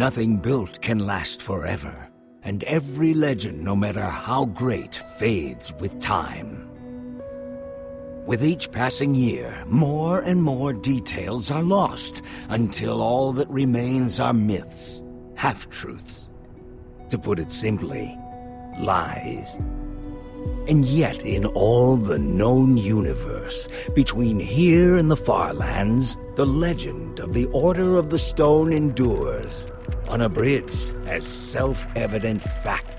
Nothing built can last forever, and every legend, no matter how great, fades with time. With each passing year, more and more details are lost, until all that remains are myths, half-truths. To put it simply, lies. And yet, in all the known universe, between here and the far lands, the legend of the Order of the Stone endures, unabridged as self-evident fact.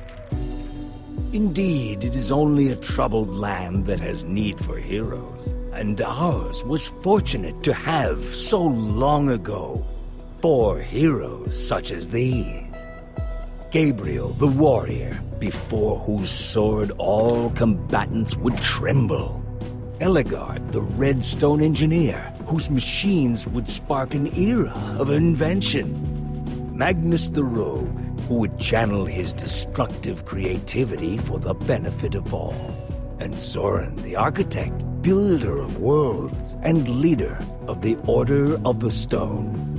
Indeed, it is only a troubled land that has need for heroes, and ours was fortunate to have, so long ago, four heroes such as these. Gabriel the warrior, before whose sword all combatants would tremble. Ellegaard the redstone engineer, whose machines would spark an era of invention. Magnus the rogue, who would channel his destructive creativity for the benefit of all. And Soren the architect, builder of worlds, and leader of the Order of the Stone.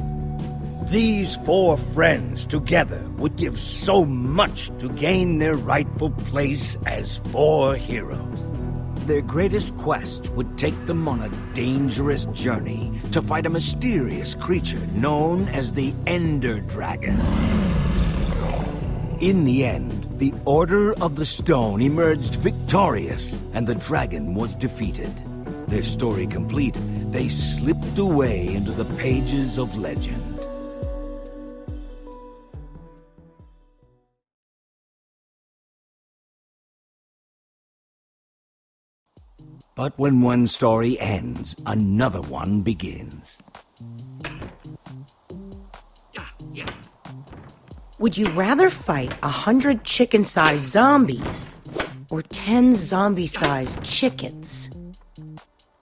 These four friends together would give so much to gain their rightful place as four heroes. Their greatest quest would take them on a dangerous journey to fight a mysterious creature known as the Ender Dragon. In the end, the Order of the Stone emerged victorious, and the dragon was defeated. Their story complete, they slipped away into the pages of legend. But when one story ends, another one begins. Would you rather fight a hundred chicken-sized zombies or ten zombie-sized chickens?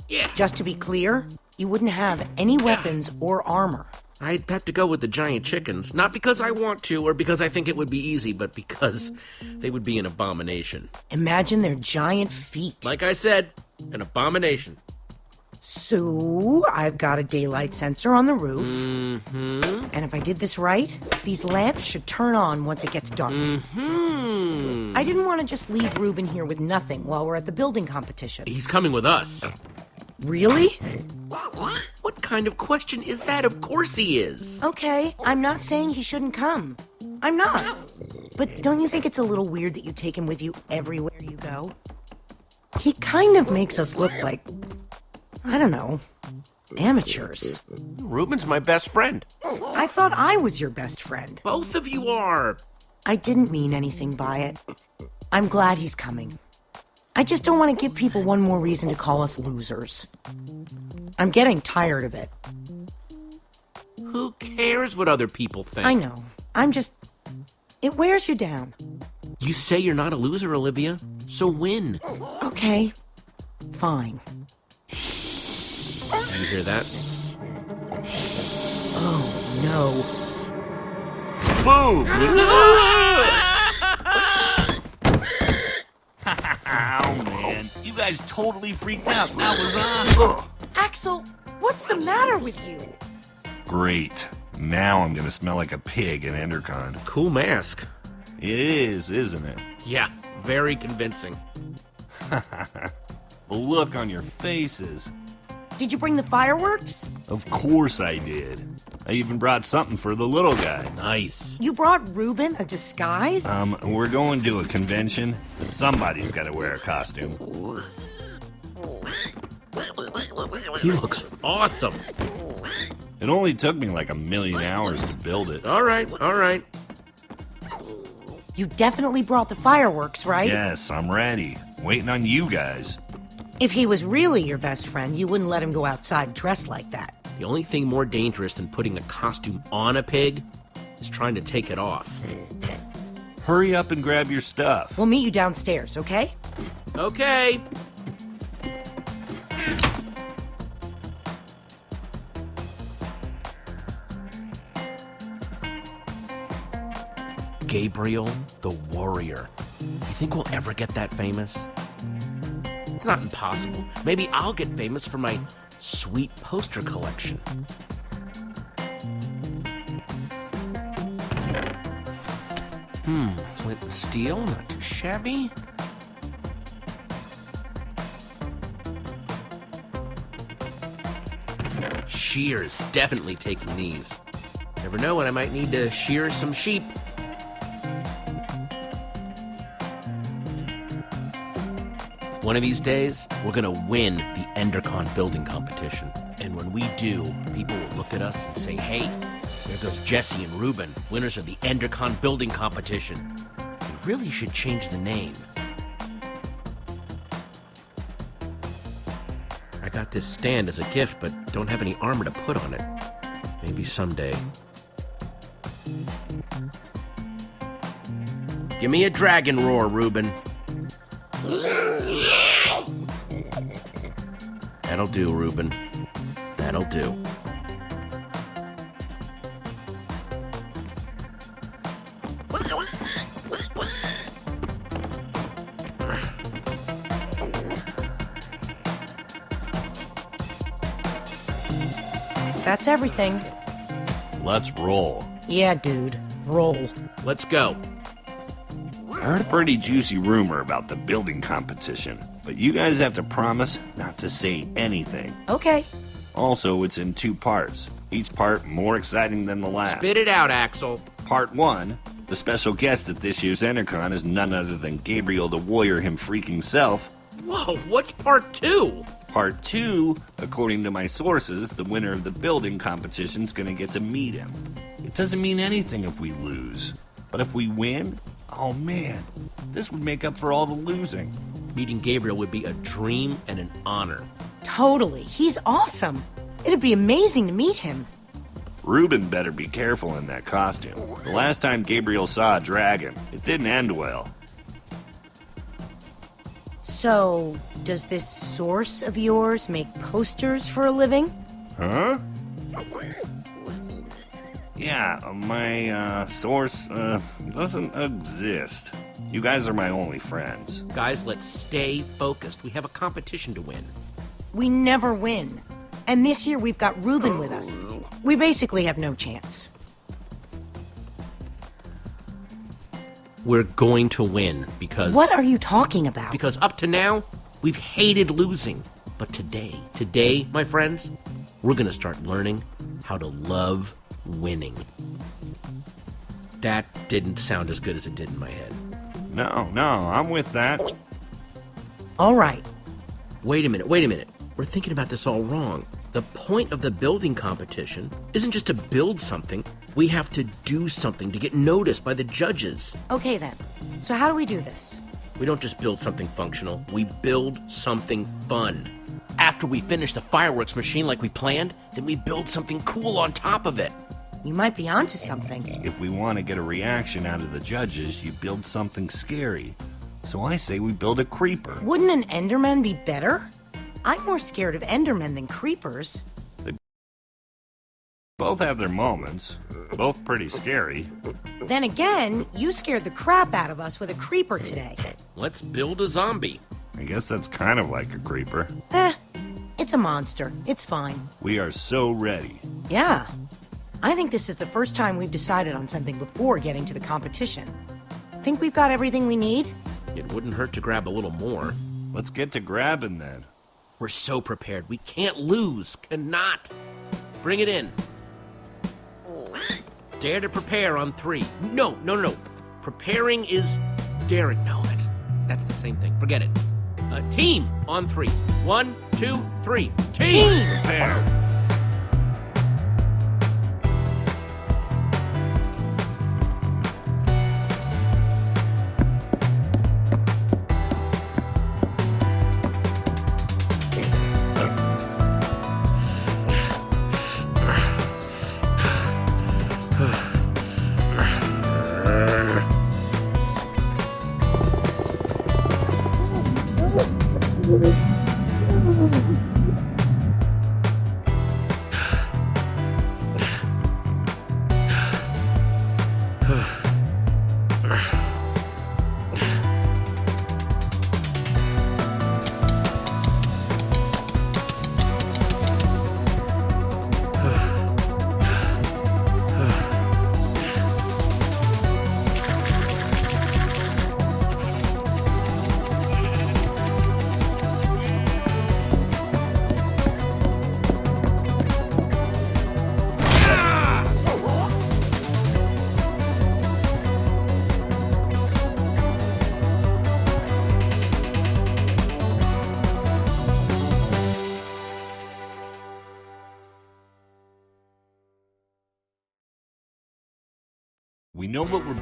Yeah. Just to be clear, you wouldn't have any weapons or armor. I'd have to go with the giant chickens, not because I want to or because I think it would be easy, but because they would be an abomination. Imagine their giant feet. Like I said, an abomination. So, I've got a daylight sensor on the roof. Mm-hmm. And if I did this right, these lamps should turn on once it gets dark. Mm-hmm. I didn't want to just leave Reuben here with nothing while we're at the building competition. He's coming with us. Really? What kind of question is that? Of course he is. Okay, I'm not saying he shouldn't come. I'm not. But don't you think it's a little weird that you take him with you everywhere you go? He kind of makes us look like, I don't know, amateurs. Reuben's my best friend. I thought I was your best friend. Both of you are. I didn't mean anything by it. I'm glad he's coming. I just don't want to give people one more reason to call us losers. I'm getting tired of it. Who cares what other people think? I know. I'm just. It wears you down. You say you're not a loser, Olivia, so win. Okay. Fine. Did you hear that? Oh, no. Boom! Oh man, you guys totally freaked out. That was awesome. Axel, what's the matter with you? Great. Now I'm gonna smell like a pig in Endercon. Cool mask. It is, isn't it? Yeah, very convincing. The look on your faces. Did you bring the fireworks? Of course I did. I even brought something for the little guy. Nice. You brought Reuben a disguise? Um, we're going to a convention. Somebody's gotta wear a costume. He looks awesome. It only took me like a million hours to build it. All right, all right. You definitely brought the fireworks, right? Yes, I'm ready. Waiting on you guys. If he was really your best friend, you wouldn't let him go outside dressed like that. The only thing more dangerous than putting a costume on a pig is trying to take it off. Hurry up and grab your stuff. We'll meet you downstairs, okay? Okay. Gabriel the Warrior. You think we'll ever get that famous? It's not impossible. Maybe I'll get famous for my sweet poster collection. Hmm, flint and steel, not too shabby. Shears, definitely taking these. Never know when I might need to shear some sheep. One of these days, we're gonna win the Endercon building competition. And when we do, people will look at us and say, hey, there goes Jesse and Reuben, winners of the Endercon building competition. We really should change the name. I got this stand as a gift, but don't have any armor to put on it. Maybe someday. Give me a dragon roar, Reuben. That'll do, Reuben. That'll do. That's everything. Let's roll. Yeah, dude. Roll. Let's go. I heard a pretty juicy rumor about the building competition, but you guys have to promise not to say anything. Okay. Also, it's in two parts, each part more exciting than the last. Spit it out, Axel. Part 1, the special guest at this year's Endercon is none other than Gabriel the Warrior him freaking self. Whoa, what's part two? Part 2, according to my sources, the winner of the building competition's gonna get to meet him. It doesn't mean anything if we lose, but if we win, oh man, this would make up for all the losing. Meeting Gabriel would be a dream and an honor. Totally. He's awesome. It'd be amazing to meet him. Reuben better be careful in that costume. The last time Gabriel saw a dragon, it didn't end well. So, does this source of yours make posters for a living? Huh? Yeah, my uh, source uh, doesn't exist. You guys are my only friends. Guys, let's stay focused. We have a competition to win. We never win. And this year we've got Reuben with us. We basically have no chance. We're going to win because What are you talking about? because up to now we've hated losing. But today, today, my friends, we're going to start learning how to love winning. That didn't sound as good as it did in my head. No, no, I'm with that. All right. Wait a minute, wait a minute. We're thinking about this all wrong. The point of the building competition isn't just to build something. We have to do something to get noticed by the judges. Okay then. So how do we do this? We don't just build something functional, we build something fun. After we finish the fireworks machine like we planned, then we build something cool on top of it. You might be onto something. If we want to get a reaction out of the judges, you build something scary. So I say we build a creeper. Wouldn't an Enderman be better? I'm more scared of Endermen than creepers. They Both have their moments, both pretty scary. Then again, you scared the crap out of us with a creeper today. Let's build a zombie. I guess that's kind of like a creeper. Eh, it's a monster. It's fine. We are so ready. Yeah. I think this is the first time we've decided on something before getting to the competition. Think we've got everything we need? It wouldn't hurt to grab a little more. Let's get to grabbing then. We're so prepared. We can't lose. Cannot. Bring it in. Dare to prepare on three. No, no, no, no. Preparing is daring. No, that's that's the same thing. Forget it. Uh, team on three. One, two, three. Team. Team! There.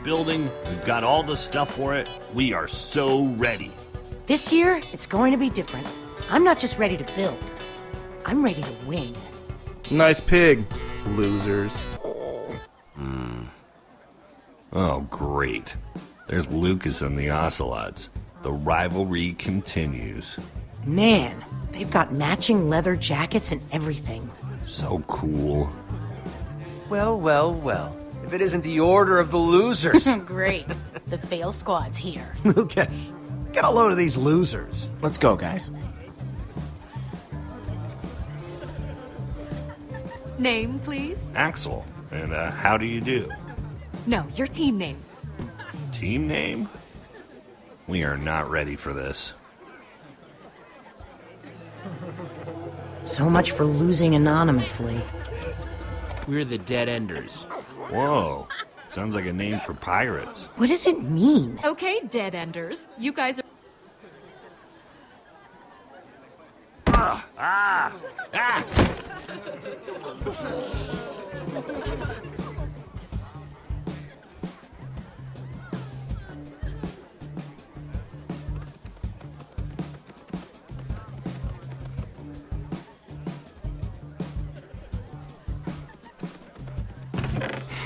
Building, we've got all the stuff for it. We are so ready. This year, it's going to be different. I'm not just ready to build. I'm ready to win. Nice pig, losers. Hmm. Oh, great. There's Lucas and the Ocelots. The rivalry continues. Man, they've got matching leather jackets and everything. So cool. Well, well, well. If it isn't the order of the losers. Great. The fail squad's here. Lucas, get a load of these losers. Let's go, guys. Name, please? Axel, and uh, how do you do? No, your team name. Team name? We are not ready for this. So much for losing anonymously. We're the Dead Enders. Whoa. Sounds like a name for pirates. What does it mean? Okay, Dead Enders. You guys are. Ah. Ah.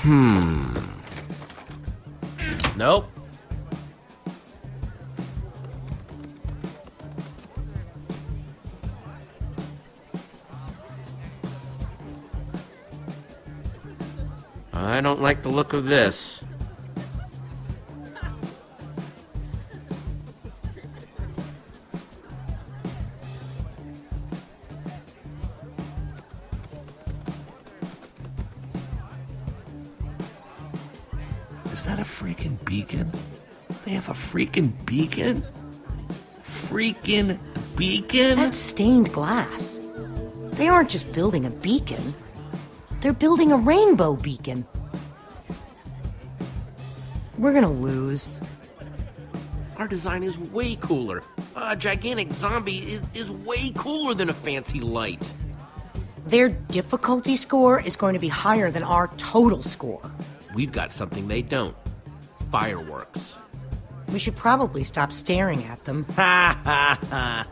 Hmm. Nope. I don't like the look of this. Aren't just building a beacon. They're building a rainbow beacon. We're gonna lose. Our design is way cooler. A gigantic zombie is, is way cooler than a fancy light. Their difficulty score is going to be higher than our total score. We've got something they don't. Fireworks. We should probably stop staring at them. Ha ha ha.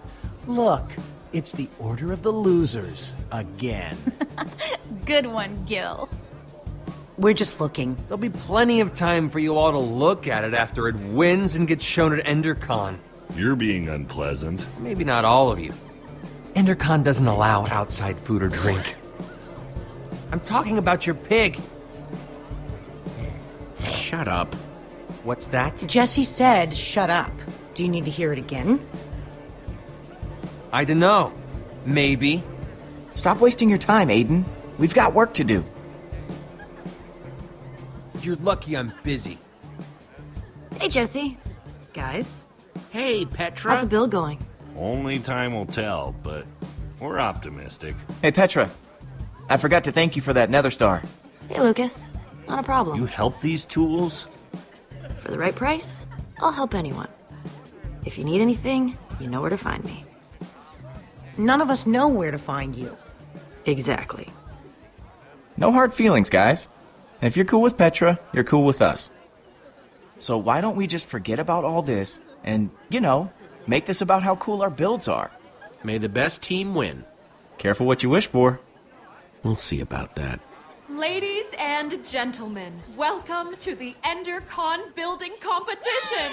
Look, it's the Order of the Losers again. Good one, Gill. We're just looking. There'll be plenty of time for you all to look at it after it wins and gets shown at EnderCon. You're being unpleasant. Maybe not all of you. EnderCon doesn't allow outside food or drink. I'm talking about your pig. Shut up. What's that? Jesse said, shut up. Do you need to hear it again? I dunno. Maybe. Stop wasting your time, Aiden. We've got work to do. You're lucky I'm busy. Hey, Jesse. Guys, Hey, Petra. how's the bill going? Only time will tell, but we're optimistic. Hey, Petra. I forgot to thank you for that Nether Star. Hey, Lucas. Not a problem. You help these tools? For the right price, I'll help anyone. If you need anything, you know where to find me. None of us know where to find you. Exactly. No hard feelings, guys. And if you're cool with Petra, you're cool with us. So why don't we just forget about all this and, you know, make this about how cool our builds are? May the best team win. Careful what you wish for. We'll see about that. Ladies and gentlemen, welcome to the EnderCon building competition.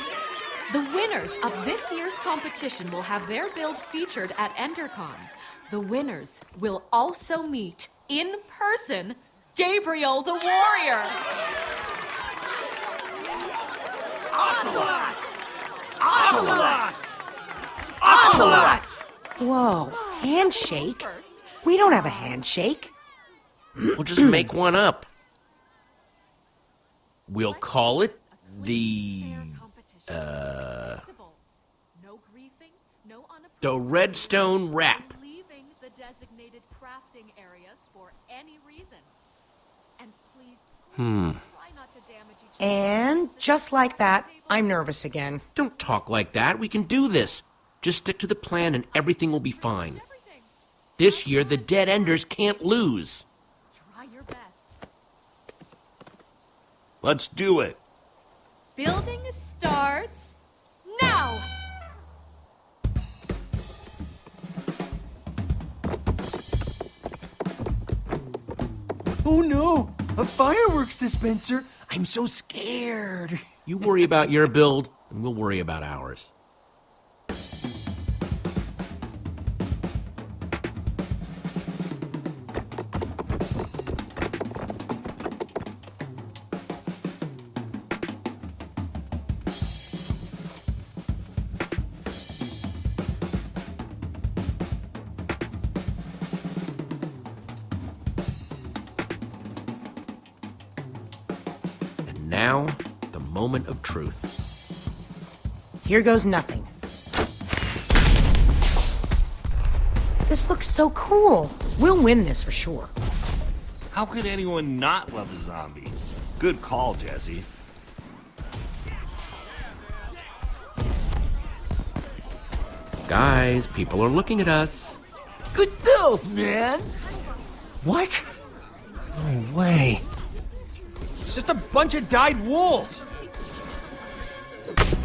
The winners of this year's competition will have their build featured at EnderCon. The winners will also meet in person Gabriel the Warrior. Ocelot! Ocelot! Ocelot! Whoa, handshake? We don't have a handshake. We'll just make one up. We'll call it the uh, no griefing, no the Redstone Rap. leaving the designated crafting areas for any reason. And please, Hmm. try not to damage each And just like that, I'm nervous again. Don't talk like that. We can do this. Just stick to the plan and everything will be fine. This year, the Dead Enders can't lose. Try your best. Let's do it. Building starts now! Oh no! A fireworks dispenser! I'm so scared. You worry about your build, and we'll worry about ours. Here goes nothing. This looks so cool. We'll win this for sure. How could anyone not love a zombie? Good call, Jesse. Guys, people are looking at us. Good build, man! What? No way. It's just a bunch of dyed wolves.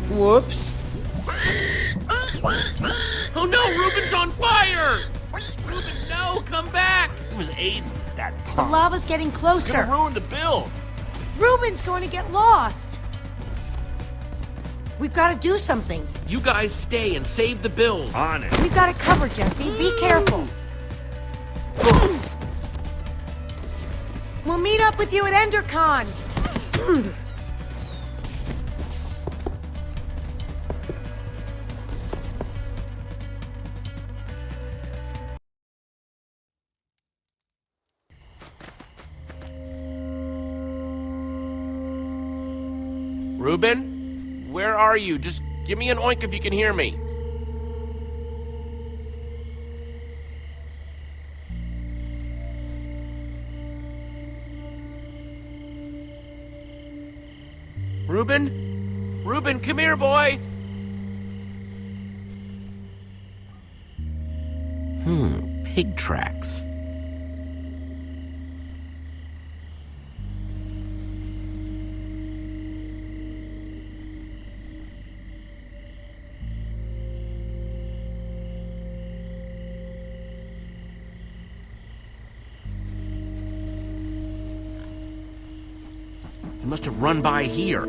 Whoops. Oh no, Reuben's on fire! Reuben, no, come back! It was Aiden, that The lava's getting Gonna closer. ruin the build. Reuben's going to get lost. We've got to do something. You guys stay and save the build. On it. We've got it covered, Jesse. Be careful. We'll meet up with you at EnderCon. are you? Just give me an oink if you can hear me. Reuben? Reuben, come here, boy! Must have run by here.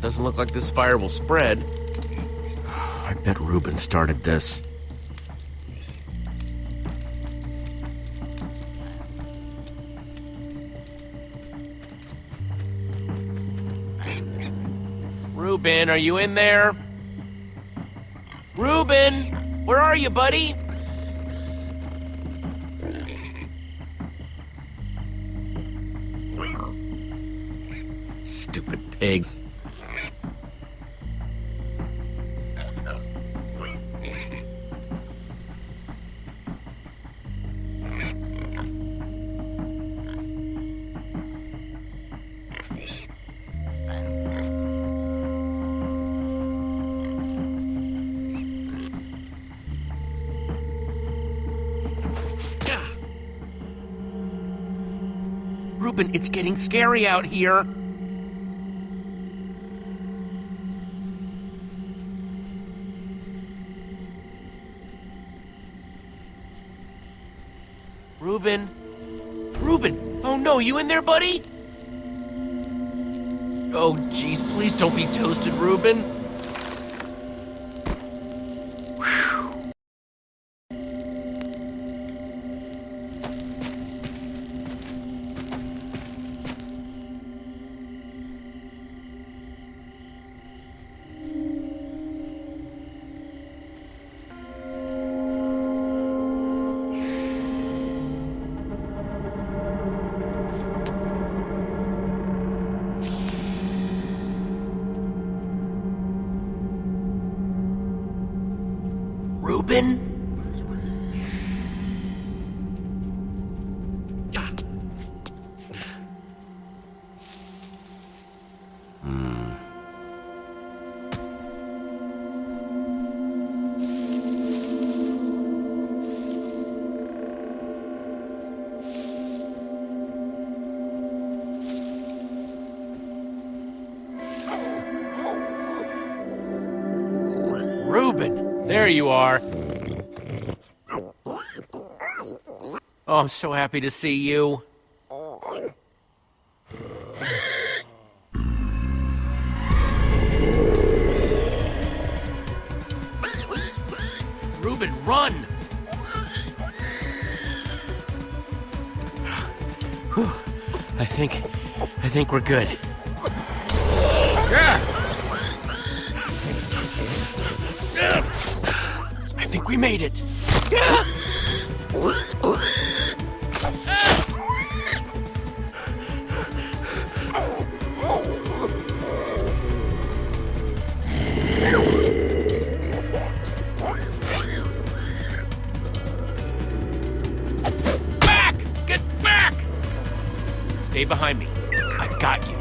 Doesn't look like this fire will spread. I bet Reuben started this. Reuben, are you in there? Reuben, where are you, buddy? Pigs. Reuben, it's getting scary out here. You in there, buddy? Oh, jeez, please don't be toasted, Reuben. So happy to see you. Reuben, run! Whew. I think, I think we're good. I think we made it. Stay behind me. I got you.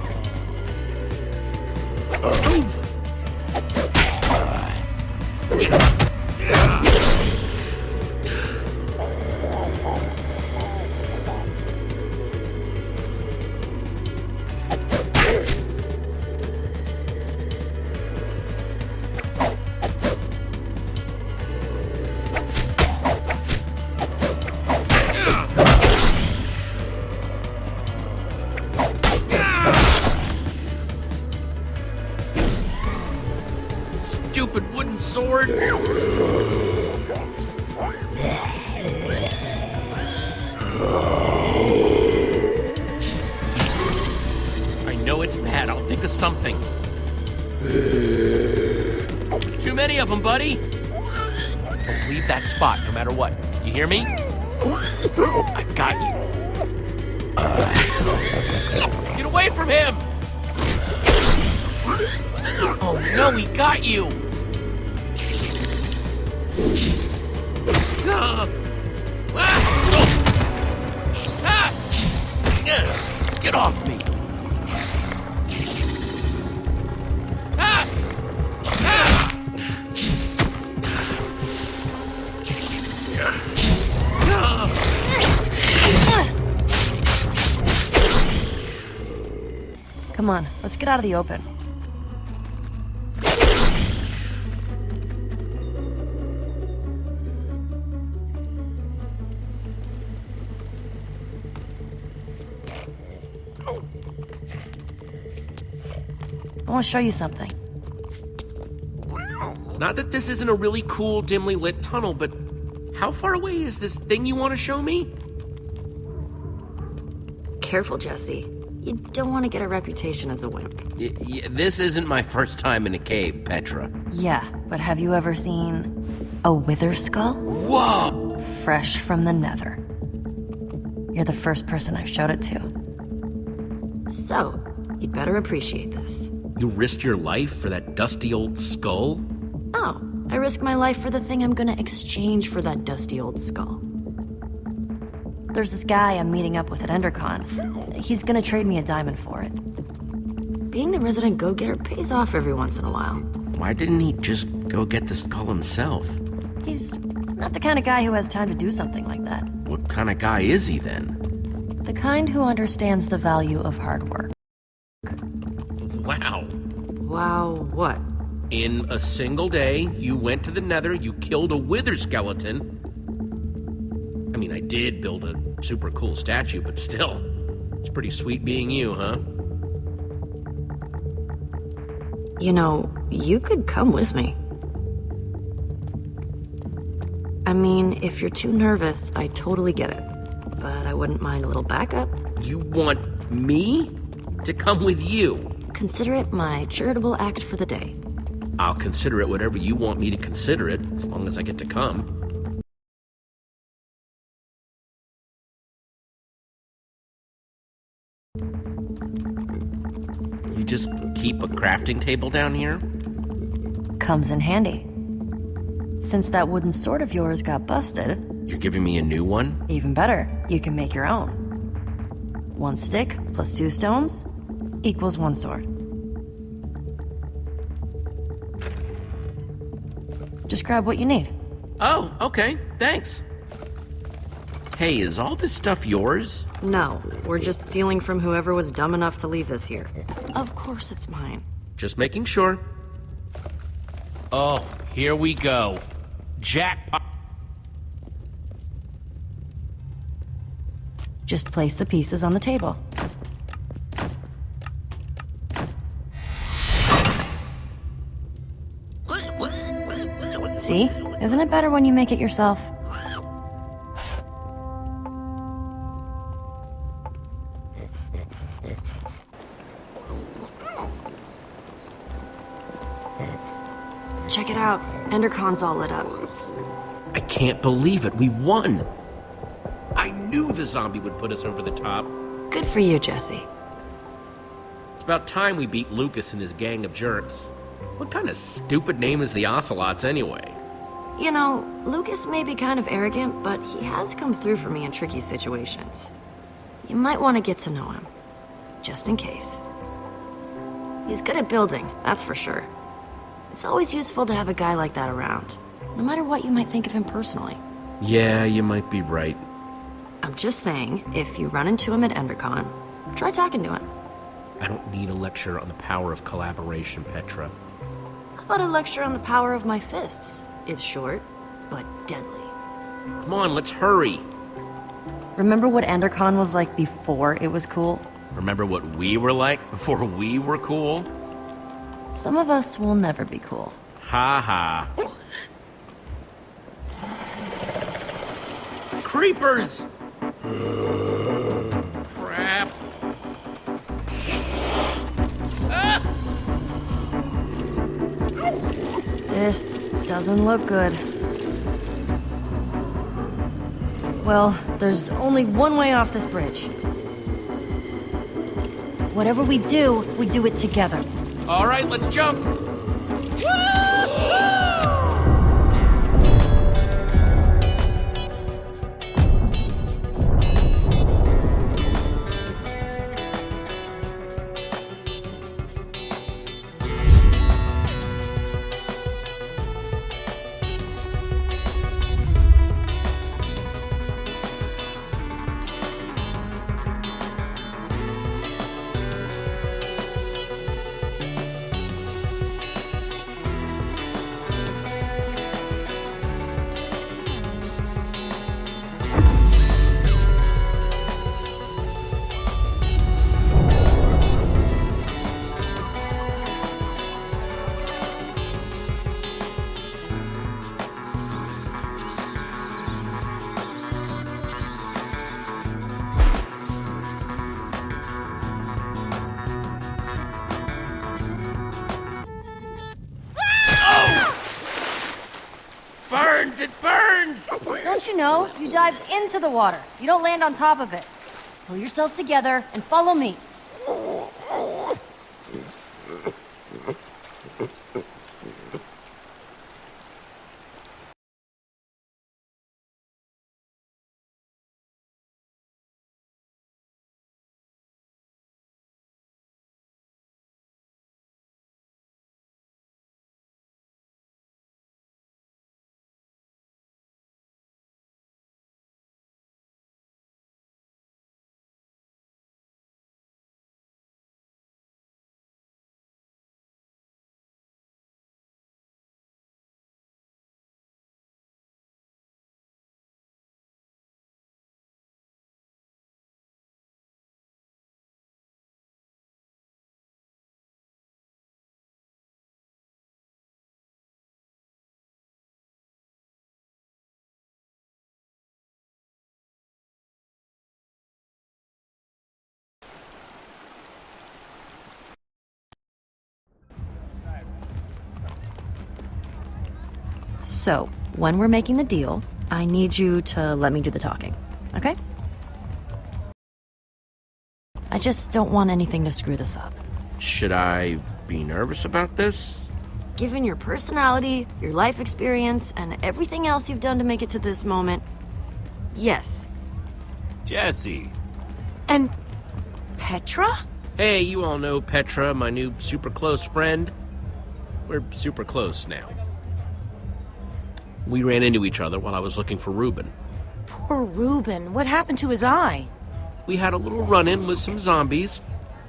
Out of the open. I want to show you something. Not that this isn't a really cool, dimly lit tunnel, but how far away is this thing you want to show me? Careful, Jesse. You don't want to get a reputation as a wimp. Y- y- this isn't my first time in a cave, Petra. Yeah, but have you ever seen a wither skull? Whoa! Fresh from the nether. You're the first person I've showed it to. So, you'd better appreciate this. You risked your life for that dusty old skull? No, I risk my life for the thing I'm gonna exchange for that dusty old skull. There's this guy I'm meeting up with at EnderCon. He's gonna trade me a diamond for it. Being the resident go-getter pays off every once in a while. Why didn't he just go get the skull himself? He's not the kind of guy who has time to do something like that. What kind of guy is he then? The kind who understands the value of hard work. Wow. Wow, what? In a single day, you went to the nether, you killed a wither skeleton. I mean, I did build a super cool statue, but still, it's pretty sweet being you, huh? You know, you could come with me. I mean, if you're too nervous, I totally get it. But I wouldn't mind a little backup. You want me to come with you? Consider it my charitable act for the day. I'll consider it whatever you want me to consider it, as long as I get to come. Just keep a crafting table down here? Comes in handy. Since that wooden sword of yours got busted, You're giving me a new one? even better, you can make your own. One stick plus two stones equals one sword. Just grab what you need. Oh, okay, thanks. Hey, is all this stuff yours? No, we're just stealing from whoever was dumb enough to leave this here. Of course it's mine. Just making sure. Oh, Here we go. Jackpot. Just place the pieces on the table. See? Isn't it better when you make it yourself? Out. Endercon's all lit up. I can't believe it. We won. I knew the zombie would put us over the top. Good for you, Jesse. It's about time we beat Lucas and his gang of jerks. What kind of stupid name is the Ocelots anyway? You know, Lucas may be kind of arrogant, but he has come through for me in tricky situations. You might want to get to know him, just in case. He's good at building, that's for sure. It's always useful to have a guy like that around, no matter what you might think of him personally. Yeah, you might be right. I'm just saying, if you run into him at EnderCon, try talking to him. I don't need a lecture on the power of collaboration, Petra. How about a lecture on the power of my fists? It's short, but deadly. Come on, let's hurry. Remember what EnderCon was like before it was cool? Remember what we were like before we were cool? Some of us will never be cool. Ha ha. Creepers! Crap. This doesn't look good. Well, there's only one way off this bridge. Whatever we do, we do it together. All right, let's jump. Into the water. You don't land on top of it. Pull yourself together and follow me. So, when we're making the deal, I need you to let me do the talking, okay? I just don't want anything to screw this up. Should I be nervous about this? Given your personality, your life experience, and everything else you've done to make it to this moment, yes. Jesse. And Petra? Hey, you all know Petra, my new super close friend. We're super close now. We ran into each other while I was looking for Reuben. Poor Reuben. What happened to his eye? We had a little run-in with some zombies.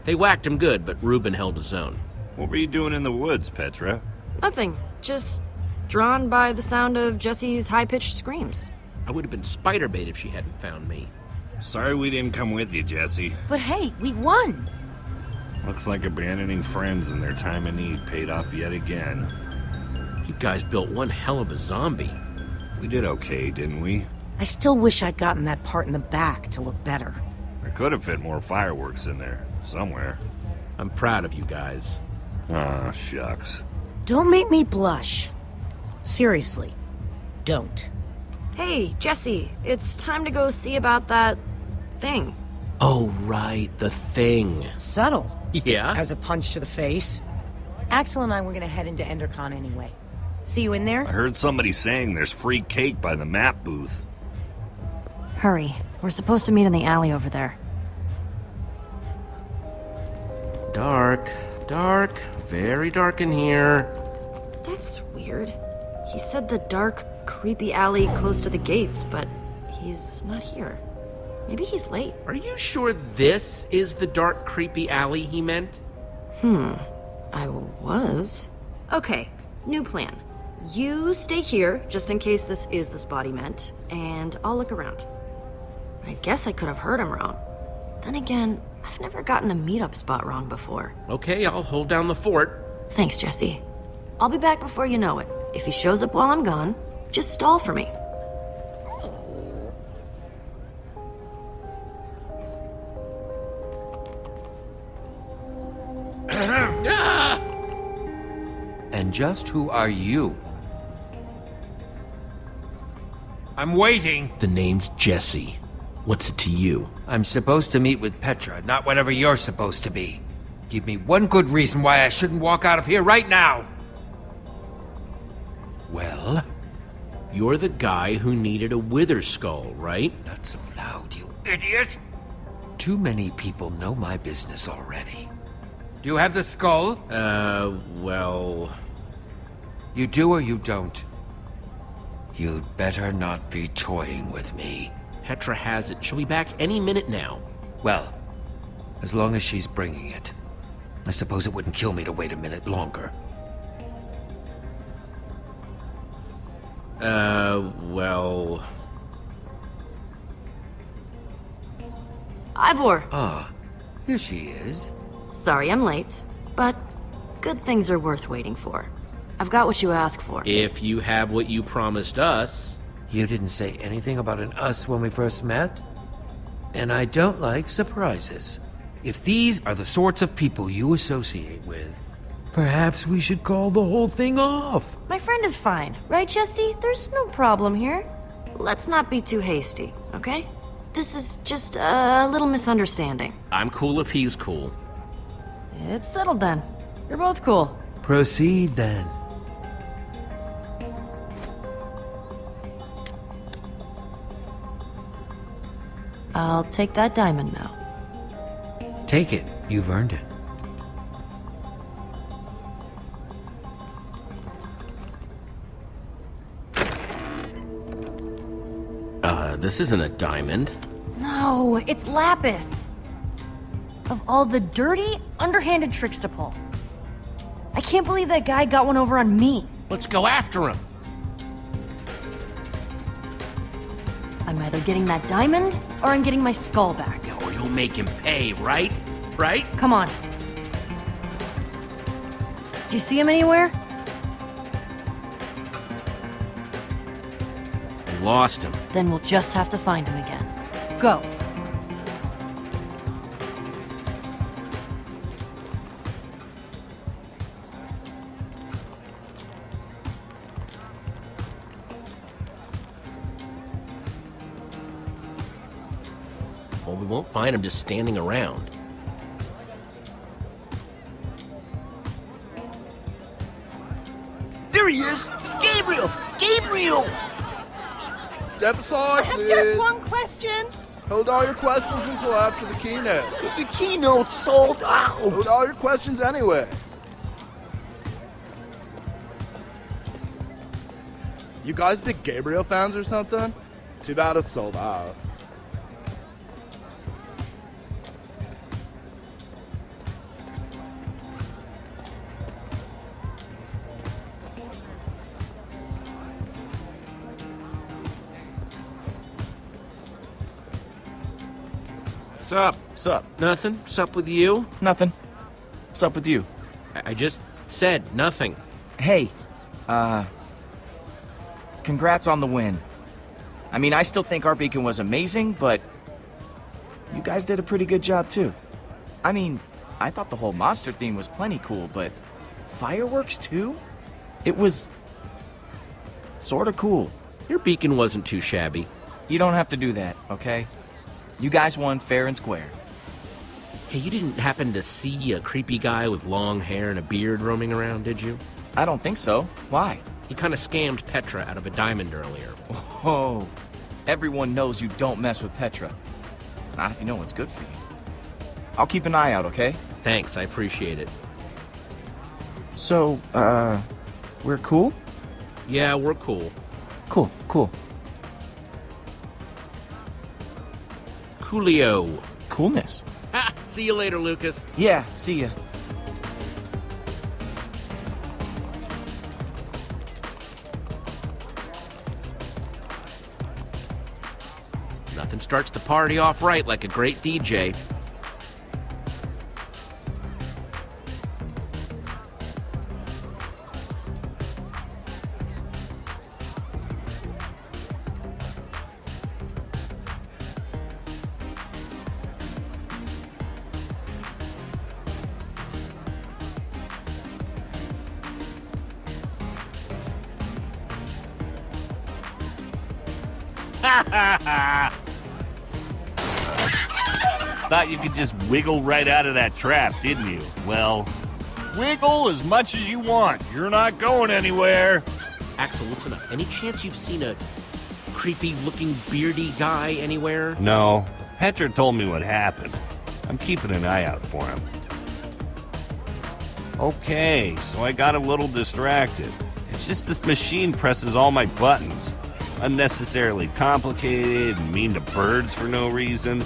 They whacked him good, but Reuben held his own. What were you doing in the woods, Petra? Nothing. Just drawn by the sound of Jesse's high-pitched screams. I would have been spider bait if she hadn't found me. Sorry we didn't come with you, Jesse. But hey, we won! Looks like abandoning friends in their time of need paid off yet again. You guys built one hell of a zombie. We did okay, didn't we? I still wish I'd gotten that part in the back to look better. I could have fit more fireworks in there, somewhere. I'm proud of you guys. Ah, shucks. Don't make me blush. Seriously, don't. Hey, Jesse, it's time to go see about that thing. Oh, right, the thing. Subtle. Yeah? As a punch to the face. Axel and I were gonna head into EnderCon anyway. See you in there? I heard somebody saying there's free cake by the map booth. Hurry. We're supposed to meet in the alley over there. Dark, dark, very dark in here. That's weird. He said the dark, creepy alley close to the gates, but he's not here. Maybe he's late. Are you sure this is the dark, creepy alley he meant? Hmm. I was. Okay, new plan. You stay here, just in case this is the spot he meant, and I'll look around. I guess I could have heard him wrong. Then again, I've never gotten a meetup spot wrong before. Okay, I'll hold down the fort. Thanks, Jesse. I'll be back before you know it. If he shows up while I'm gone, just stall for me. And just who are you? I'm waiting. The name's Jesse. What's it to you? I'm supposed to meet with Petra, not whatever you're supposed to be. Give me one good reason why I shouldn't walk out of here right now. Well? You're the guy who needed a wither skull, right? Not so loud, you idiot! Too many people know my business already. Do you have the skull? Uh, well... You do or you don't? You'd better not be toying with me. Petra has it. She'll be back any minute now. Well, as long as she's bringing it. I suppose it wouldn't kill me to wait a minute longer. Uh, well... Ivor! Ah, here she is. Sorry I'm late, but good things are worth waiting for. I've got what you asked for. If you have what you promised us... You didn't say anything about an us when we first met? And I don't like surprises. If these are the sorts of people you associate with, perhaps we should call the whole thing off. My friend is fine, right, Jesse? There's no problem here. Let's not be too hasty, okay? This is just a little misunderstanding. I'm cool if he's cool. It's settled then. You're both cool. Proceed then. I'll take that diamond now. Take it. You've earned it. Uh, this isn't a diamond. No, it's Lapis. Of all the dirty, underhanded tricks to pull. I can't believe that guy got one over on me. Let's go after him. I'm either getting that diamond, or I'm getting my skull back. Or you'll make him pay, right? Right? Come on. Do you see him anywhere? We lost him. Then we'll just have to find him again. Go. Find him just standing around. There he is! Gabriel! Gabriel! Step aside, I have please. just one question. Hold all your questions until after the keynote. The keynote sold out! Hold all your questions anyway. You guys big Gabriel fans or something? Too bad it's sold out. Sup? Sup? Nothing. Sup with you? Nothing. What's up with you? I, I just said nothing. Hey, uh... Congrats on the win. I mean, I still think our beacon was amazing, but... You guys did a pretty good job, too. I mean, I thought the whole monster theme was plenty cool, but... Fireworks, too? It was... Sorta cool. Your beacon wasn't too shabby. You don't have to do that, okay? You guys won fair and square. Hey, you didn't happen to see a creepy guy with long hair and a beard roaming around, did you? I don't think so. Why? He kind of scammed Petra out of a diamond earlier. Oh, everyone knows you don't mess with Petra. Not if you know what's good for you. I'll keep an eye out, okay? Thanks, I appreciate it. So, uh, we're cool? Yeah, we're cool. Cool, cool. Coolio. Coolness. Ha! See you later, Lucas. Yeah, see ya. Nothing starts the party off right like a great DJ. Wiggle right out of that trap, didn't you? Well, wiggle as much as you want. You're not going anywhere. Axel, listen up. Any chance you've seen a creepy looking beardy guy anywhere? No. Petra told me what happened. I'm keeping an eye out for him. Okay, so I got a little distracted. It's just this machine presses all my buttons. Unnecessarily complicated mean to birds for no reason.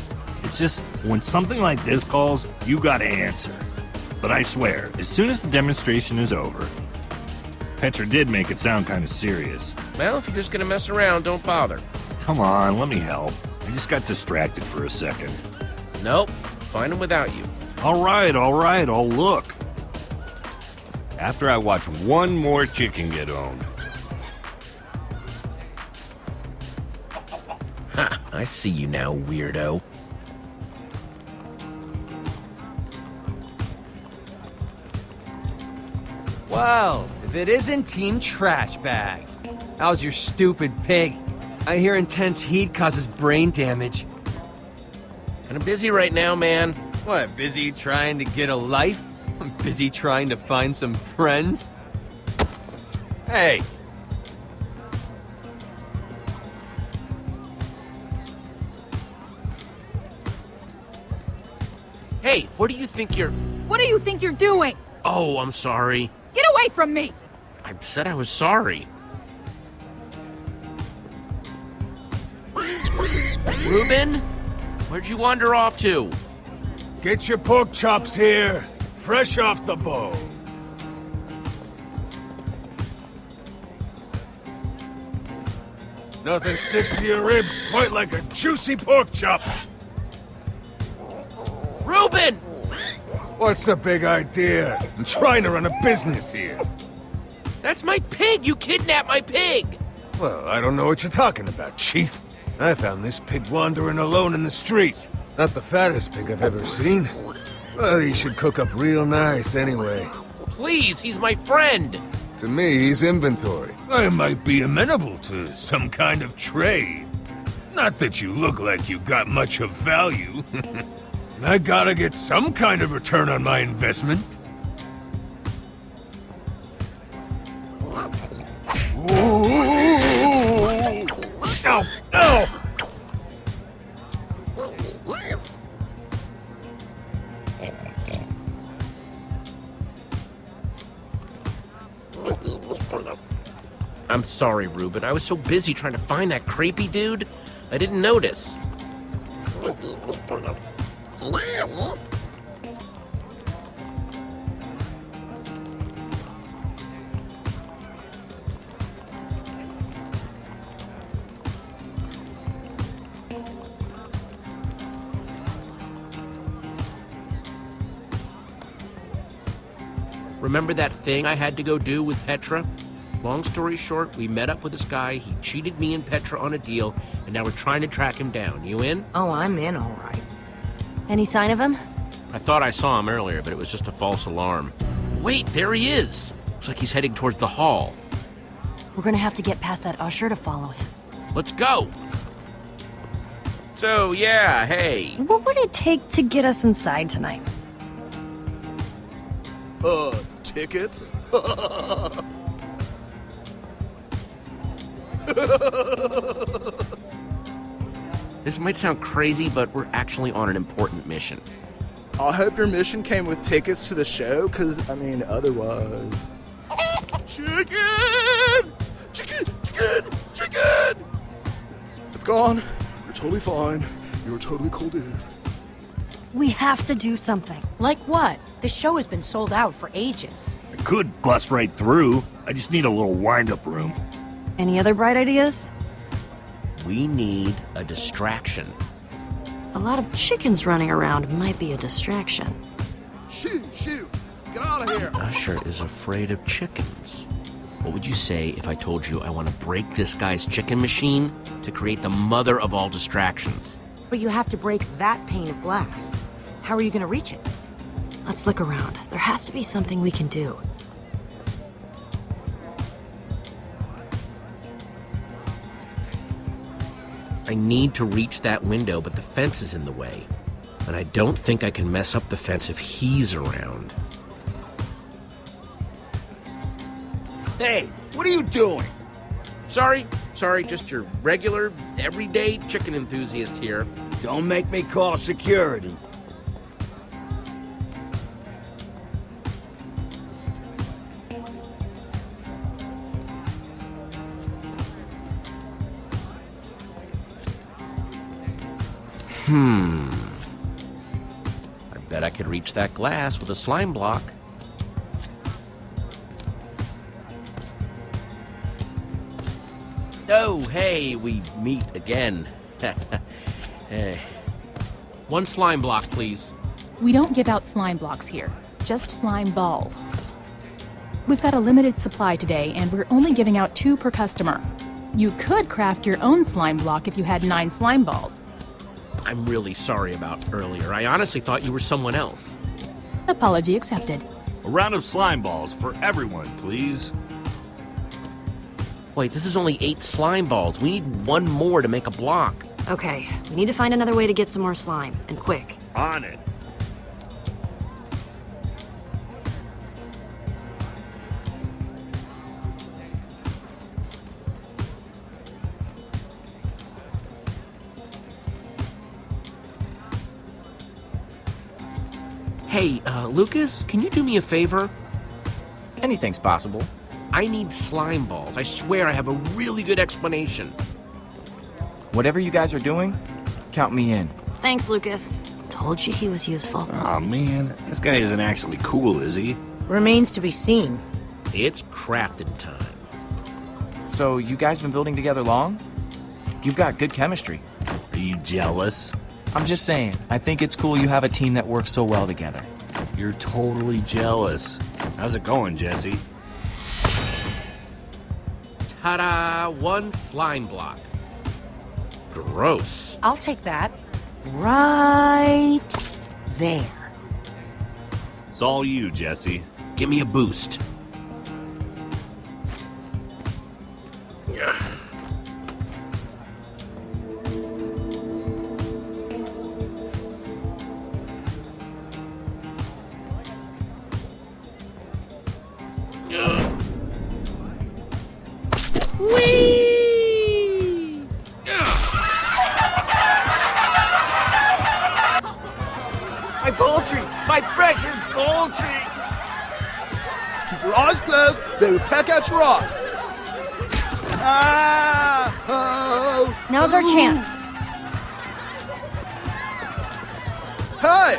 Just, when something like this calls, you gotta answer. But I swear, as soon as the demonstration is over, Petra did make it sound kind of serious. Well, if you're just gonna mess around, don't bother. Come on, let me help. I just got distracted for a second. Nope. Find him without you. All right, all right, I'll look. After I watch one more chicken get owned. Ha! I see you now, weirdo. Well, if it isn't Team Trash Bag. How's your stupid pig? I hear intense heat causes brain damage. Kinda busy right now, man. What, busy trying to get a life? I'm busy trying to find some friends? Hey! Hey, what do you think you're... What do you think you're doing? Oh, I'm sorry. Get away from me! I said I was sorry. Reuben? Where'd you wander off to? Get your pork chops here, fresh off the bone. Nothing sticks to your ribs quite like a juicy pork chop. Reuben! What's the big idea? I'm trying to run a business here. That's my pig! You kidnapped my pig! Well, I don't know what you're talking about, Chief. I found this pig wandering alone in the street. Not the fattest pig I've ever seen. Well, he should cook up real nice anyway. Please, he's my friend! To me, he's inventory. I might be amenable to some kind of trade. Not that you look like you got much of value. I gotta get some kind of return on my investment. I'm sorry, Reuben. I was so busy trying to find that creepy dude, I didn't notice. Remember that thing I had to go do with Petra? Long story short, we met up with this guy, he cheated me and Petra on a deal, and now we're trying to track him down. You in? Oh, I'm in, all right. Any sign of him? I thought I saw him earlier, but it was just a false alarm. Wait, there he is! Looks like he's heading towards the hall. We're gonna have to get past that usher to follow him. Let's go! So, yeah, hey. What would it take to get us inside tonight? Uh, tickets? This might sound crazy, but we're actually on an important mission. I hope your mission came with tickets to the show, because, I mean, otherwise. Chicken! Chicken! Chicken! Chicken! It's gone. You're totally fine. You're a totally cool dude. We have to do something. Like what? The show has been sold out for ages. I could bust right through. I just need a little wind-up room. Any other bright ideas? We need a distraction. A lot of chickens running around might be a distraction. Shoot, shoot! Get out of here! Usher is afraid of chickens. What would you say if I told you I want to break this guy's chicken machine to create the mother of all distractions? But you have to break that pane of glass. How are you gonna reach it? Let's look around. There has to be something we can do. I need to reach that window, but the fence is in the way. And I don't think I can mess up the fence if he's around. Hey, what are you doing? Sorry, sorry, just your regular, everyday chicken enthusiast here. Don't make me call security. Reach that glass with a slime block. Oh, hey, we meet again. Eh. One slime block, please. We don't give out slime blocks here, just slime balls. We've got a limited supply today, and we're only giving out two per customer. You could craft your own slime block if you had nine slime balls. I'm really sorry about earlier. I honestly thought you were someone else. Apology accepted. A round of slime balls for everyone, please. Wait, this is only eight slime balls. We need one more to make a block. Okay, we need to find another way to get some more slime, and quick. On it. Hey, uh, Lucas, can you do me a favor? Anything's possible. I need slime balls. I swear I have a really good explanation. Whatever you guys are doing, count me in. Thanks, Lucas. Told you he was useful. Oh man, this guy isn't actually cool, is he? Remains to be seen. It's crafting time. So, you guys have been building together long? You've got good chemistry. Are you jealous? I'm just saying, I think it's cool you have a team that works so well together. You're totally jealous. How's it going, Jesse? Ta-da! One slime block. Gross. I'll take that. Right there. It's all you, Jesse. Give me a boost. Hey!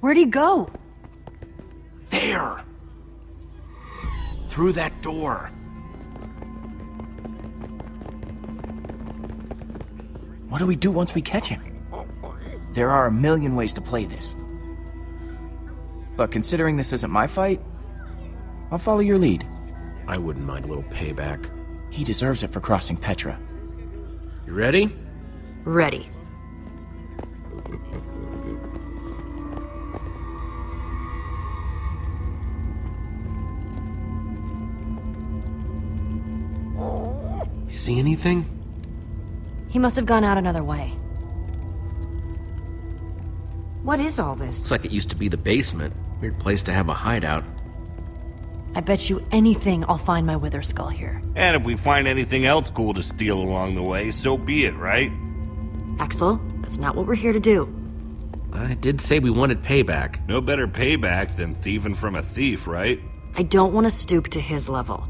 Where'd he go? There! Through that door. What do we do once we catch him? There are a million ways to play this. But considering this isn't my fight, I'll follow your lead. I wouldn't mind a little payback. He deserves it for crossing Petra. You ready? Ready. You see anything? He must have gone out another way. What is all this? Looks like it used to be the basement. Weird place to have a hideout. I bet you anything I'll find my wither skull here. And if we find anything else cool to steal along the way, so be it, right? Axel, that's not what we're here to do. I did say we wanted payback. No better payback than thieving from a thief, right? I don't want to stoop to his level.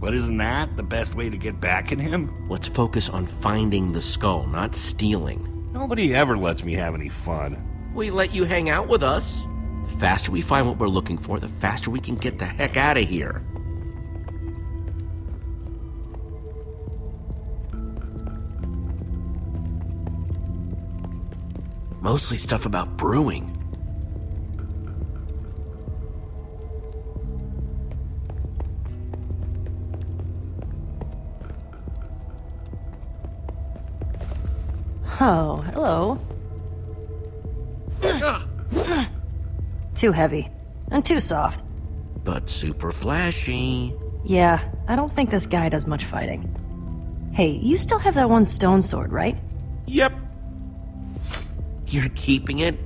But isn't that the best way to get back at him? Let's focus on finding the skull, not stealing. Nobody ever lets me have any fun. We let you hang out with us. The faster we find what we're looking for, the faster we can get the heck out of here. Mostly stuff about brewing. Oh, hello. Ah. too heavy. And too soft. But super flashy. Yeah, I don't think this guy does much fighting. Hey, you still have that one stone sword, right? Yep. You're keeping it?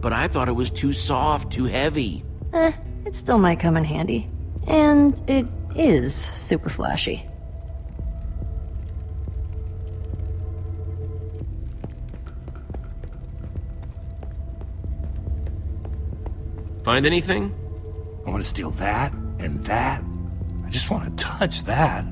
But I thought it was too soft, too heavy. Eh, it still might come in handy. And it is super flashy. Find anything? I want to steal that and that. I just want to touch that.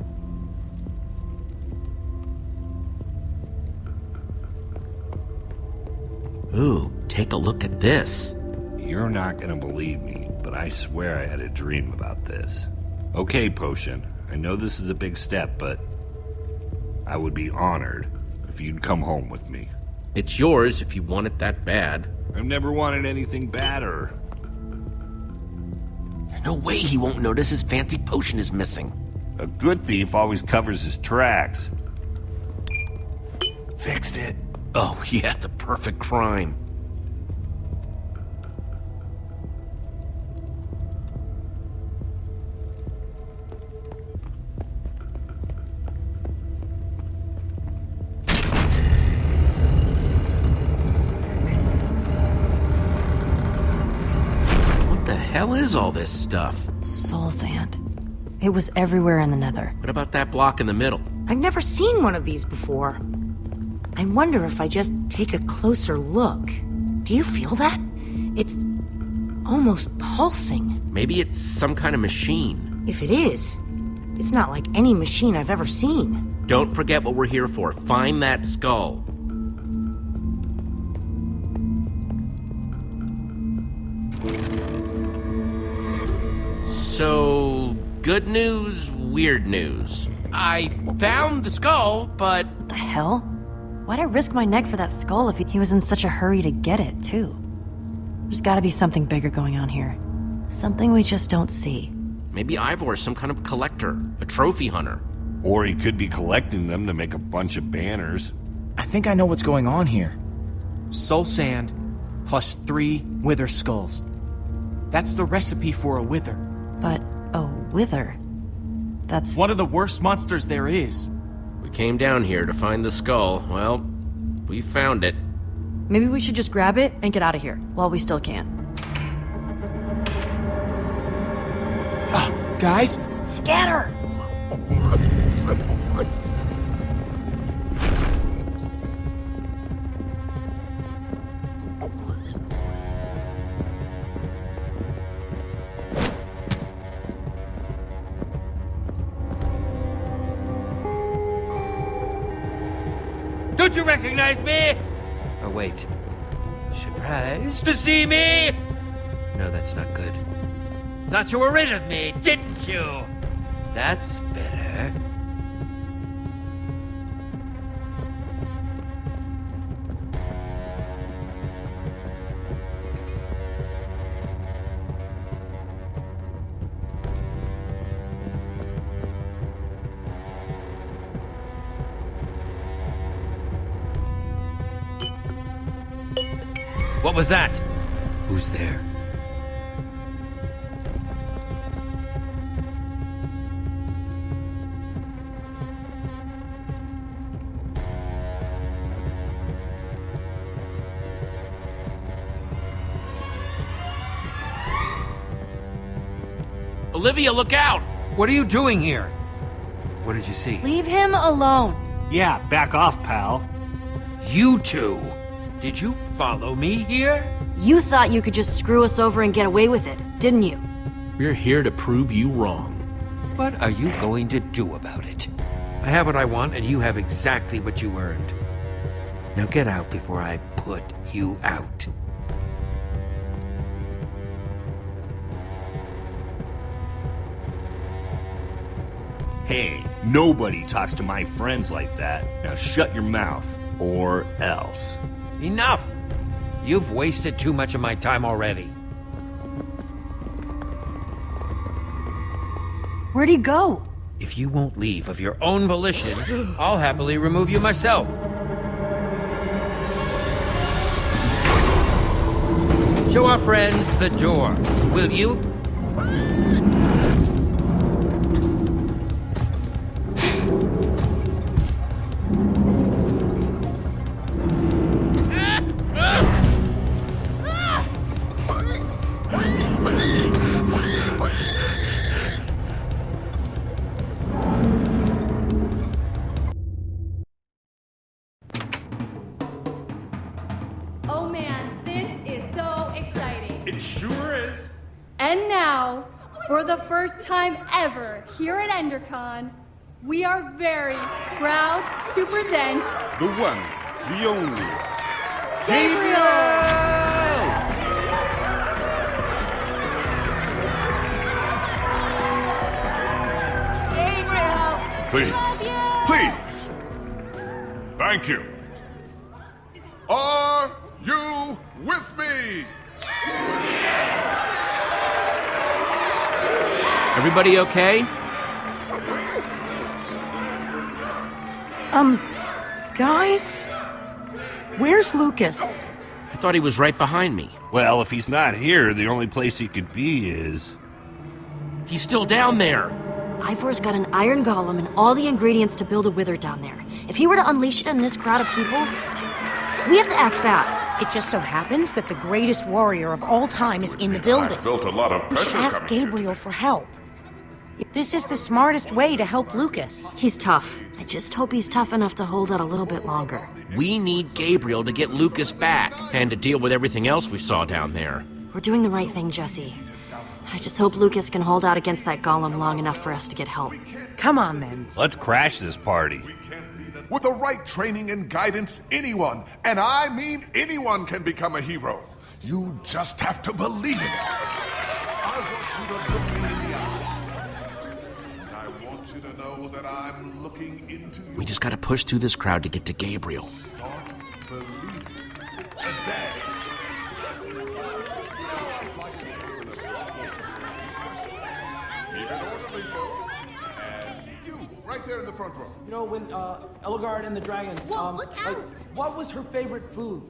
Ooh, take a look at this. You're not gonna believe me, but I swear I had a dream about this. Okay, Potion, I know this is a big step, but I would be honored if you'd come home with me. It's yours if you want it that bad. I've never wanted anything badder. No way he won't notice his fancy potion is missing. A good thief always covers his tracks. Fixed it. Oh, yeah, the perfect crime. Is all this stuff? Soul sand. It was everywhere in the nether. What about that block in the middle? I've never seen one of these before. I wonder if I just take a closer look. Do you feel that? It's almost pulsing. Maybe it's some kind of machine. If it is, it's not like any machine I've ever seen. Don't forget what we're here for. Find that skull. So, good news, weird news. I found the skull, but. The hell? Why'd I risk my neck for that skull if he was in such a hurry to get it, too? There's gotta be something bigger going on here. Something we just don't see. Maybe Ivor is some kind of collector, a trophy hunter. Or he could be collecting them to make a bunch of banners. I think I know what's going on here. Soul sand plus three wither skulls. That's the recipe for a wither. But a wither? That's one of the worst monsters there is. We came down here to find the skull. Well, we found it. Maybe we should just grab it and get out of here while we still can. Ah, guys? Scatter! Don't you recognize me? Oh, wait. Surprised to see me? No, that's not good. Thought you were rid of me, didn't you? That's better. What was that? Who's there? Olivia, look out! What are you doing here? What did you see? Leave him alone. Yeah, back off, pal. You two! Did you follow me here? You thought you could just screw us over and get away with it, didn't you? We're here to prove you wrong. What are you going to do about it? I have what I want, and you have exactly what you earned. Now get out before I put you out. Hey, nobody talks to my friends like that. Now shut your mouth, or else. Enough! You've wasted too much of my time already. Where'd he go? If you won't leave of your own volition, I'll happily remove you myself. Show our friends the door, will you? For the first time ever here at EnderCon, we are very proud to present The one, the only. Gabriel! Gabriel! Please, please. Thank you. Are you with me? Everybody okay? Um, guys? Where's Lucas? I thought he was right behind me. Well, if he's not here, the only place he could be is. He's still down there. Ivor's got an iron golem and all the ingredients to build a wither down there. If he were to unleash it on this crowd of people, we have to act fast. It just so happens that the greatest warrior of all time is in the building. I felt a lot of We should ask coming. Gabriel for help. This is the smartest way to help Lucas. He's tough. I just hope he's tough enough to hold out a little bit longer. We need Gabriel to get Lucas back and to deal with everything else we saw down there. We're doing the right thing, Jesse. I just hope Lucas can hold out against that golem long enough for us to get help. Come on, then. Let's crash this party. With the right training and guidance, anyone, and I mean anyone, can become a hero. You just have to believe in it. I want you to We just gotta push through this crowd to get to Gabriel. start believing today. Keep it orderly, folks. And you, right there in the front row. You know, when uh, Ellegaard and the dragon. Whoa, um, look like, what was her favorite food?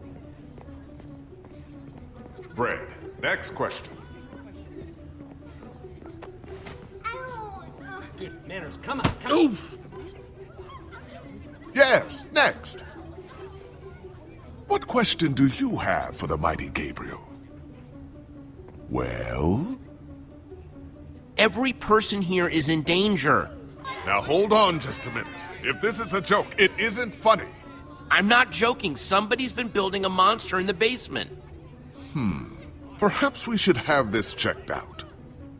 Bread. Next question. Dude, come on, come on. Yes, next. What question do you have for the mighty Gabriel? Well? Every person here is in danger. Now hold on just a minute. If this is a joke, it isn't funny. I'm not joking. Somebody's been building a monster in the basement. Hmm. Perhaps we should have this checked out.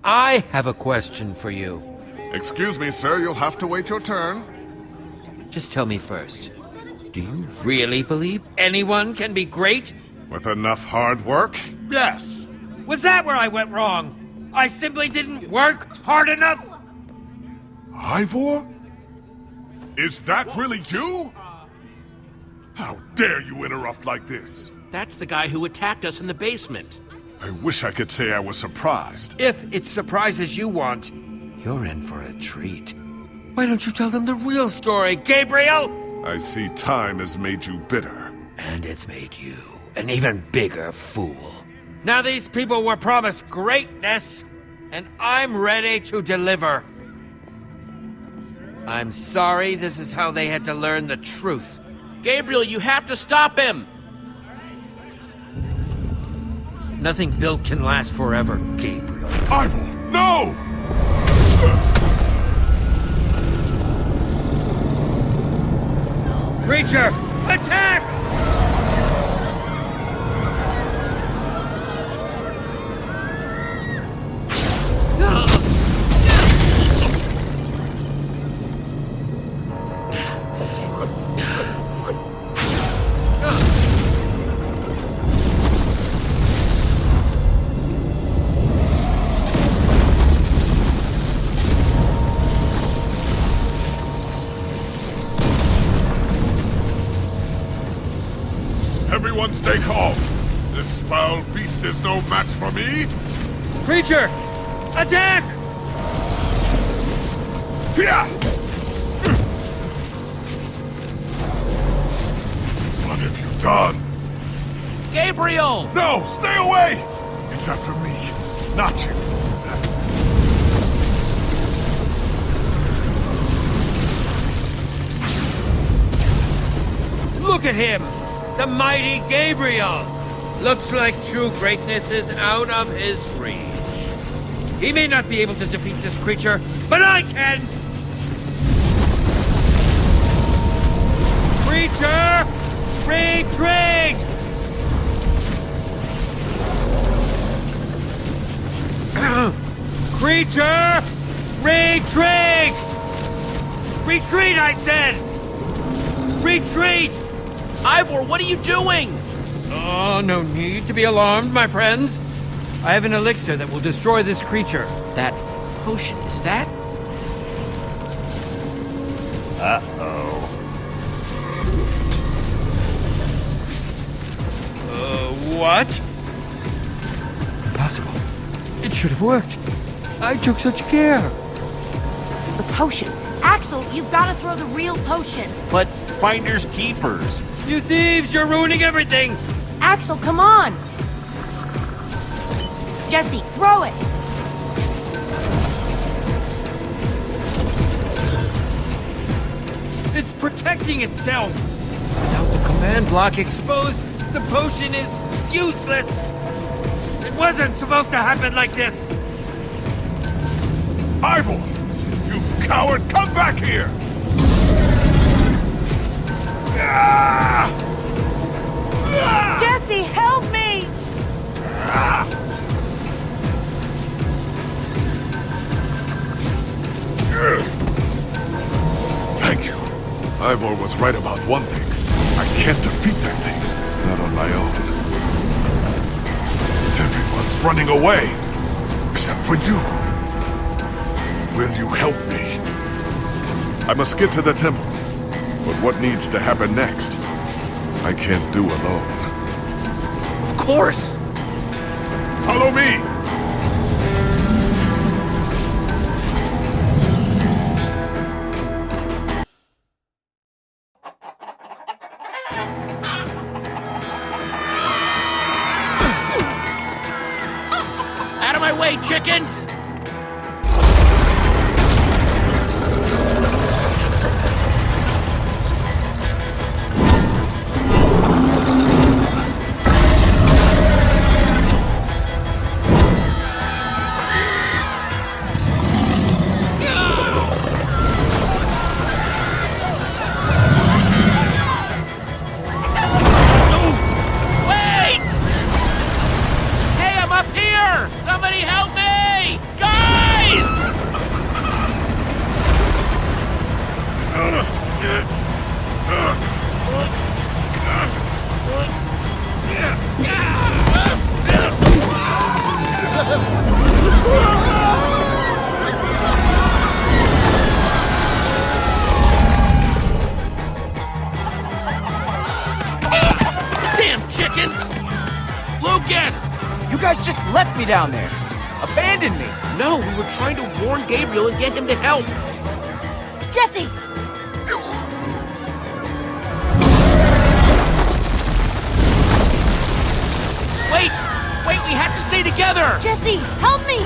I have a question for you. Excuse me, sir, you'll have to wait your turn. Just tell me first. Do you really believe anyone can be great? With enough hard work, yes. Was that where I went wrong? I simply didn't work hard enough? Ivor? Is that really you? How dare you interrupt like this? That's the guy who attacked us in the basement. I wish I could say I was surprised. If it's surprises you want, you're in for a treat. Why don't you tell them the real story, Gabriel? I see time has made you bitter. And it's made you an even bigger fool. Now these people were promised greatness, and I'm ready to deliver. I'm sorry this is how they had to learn the truth. Gabriel, you have to stop him! Nothing built can last forever, Gabriel. Ivor, no! Creature, attack! Everyone Creature, attack! Here! What have you done? Gabriel! No, stay away! It's after me, not you. Look at him! The mighty Gabriel! Looks like true greatness is out of his reach. He may not be able to defeat this creature, but I can! Creature! Retreat! Creature! Retreat! Retreat, I said! Retreat! Ivor, what are you doing? Oh, no need to be alarmed, my friends. I have an elixir that will destroy this creature. That potion, is that? Uh-oh. Uh, what? Impossible. It should have worked. I took such care. The potion. Axel, you've got to throw the real potion. But finders keepers. You thieves, you're ruining everything! Axel, come on! Jesse, throw it! It's protecting itself! Without the command block exposed, the potion is useless! It wasn't supposed to happen like this! Ivor! You coward, come back here! Jesse, help me! Ah! Thank you. Ivor was right about one thing. I can't defeat that thing. Not on my own. Everyone's running away. Except for you. Will you help me? I must get to the temple. But what needs to happen next? I can't do alone. Of course! Follow me! Chickens! guys just left me down there. Abandoned me. No, we were trying to warn Gabriel and get him to help. Jesse! Wait! Wait, we have to stay together! Jesse, help me!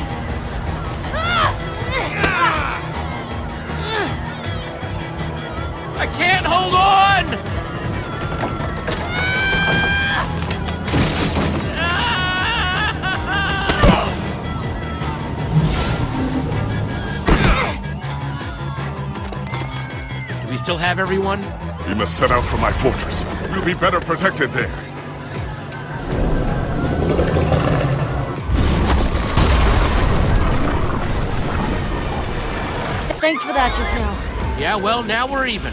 I can't hold on! Still have everyone? We must set out for my fortress. We'll be better protected there. Thanks for that just now. Yeah, well, now we're even.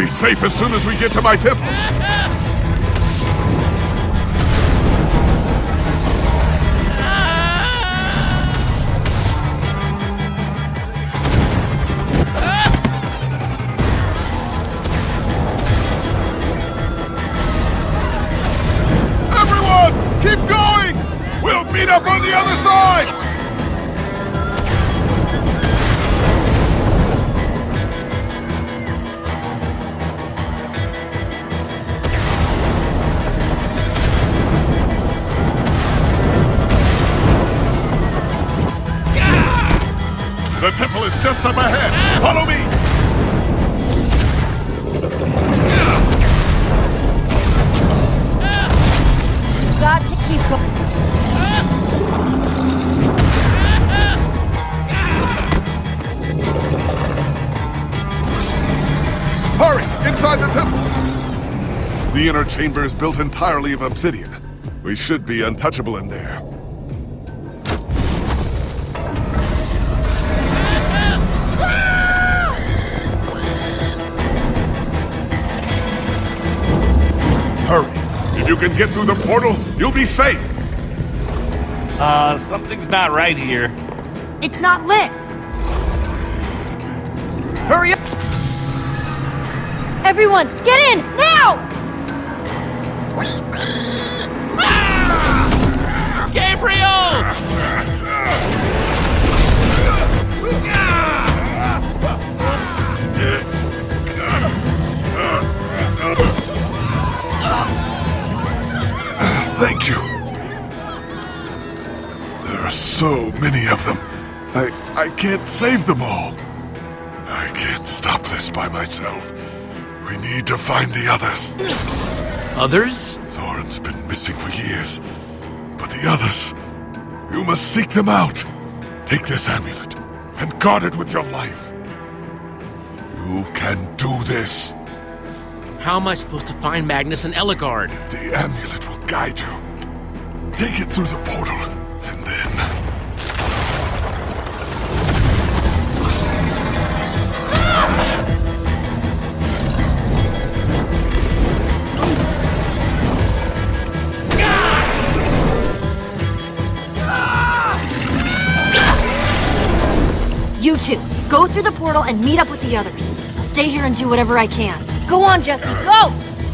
Be safe as soon as we get to my temple! Chamber is built entirely of obsidian. We should be untouchable in there. Hurry! If you can get through the portal, you'll be safe! Uh, something's not right here. It's not lit. Hurry up! Everyone, get in, now! Gabriel! Thank you. There are so many of them. I I can't save them all. I can't stop this by myself. We need to find the others. Others? Soren's been missing for years. But the others, you must seek them out. Take this amulet and guard it with your life. You can do this. How am I supposed to find Magnus and Ellegaard? The amulet will guide you. Take it through the portal, You two, go through the portal and meet up with the others. I'll stay here and do whatever I can. Go on, Jesse, go!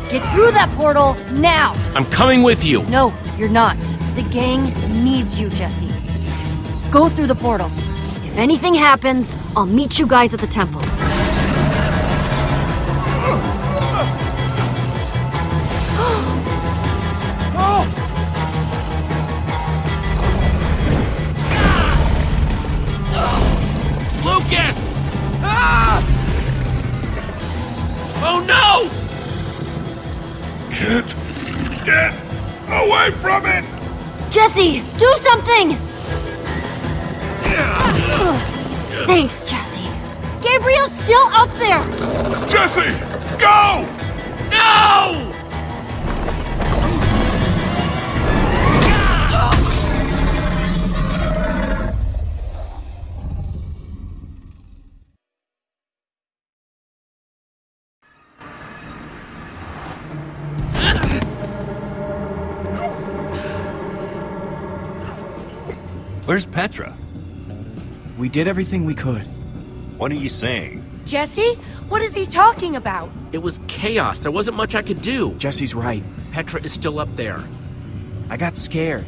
Get through that portal now! I'm coming with you. No, you're not. The gang needs you, Jesse. Go through the portal. If anything happens, I'll meet you guys at the temple. Did everything we could. What are you saying? Jesse? What is he talking about? It was chaos. There wasn't much I could do. Jesse's right. Petra is still up there. I got scared.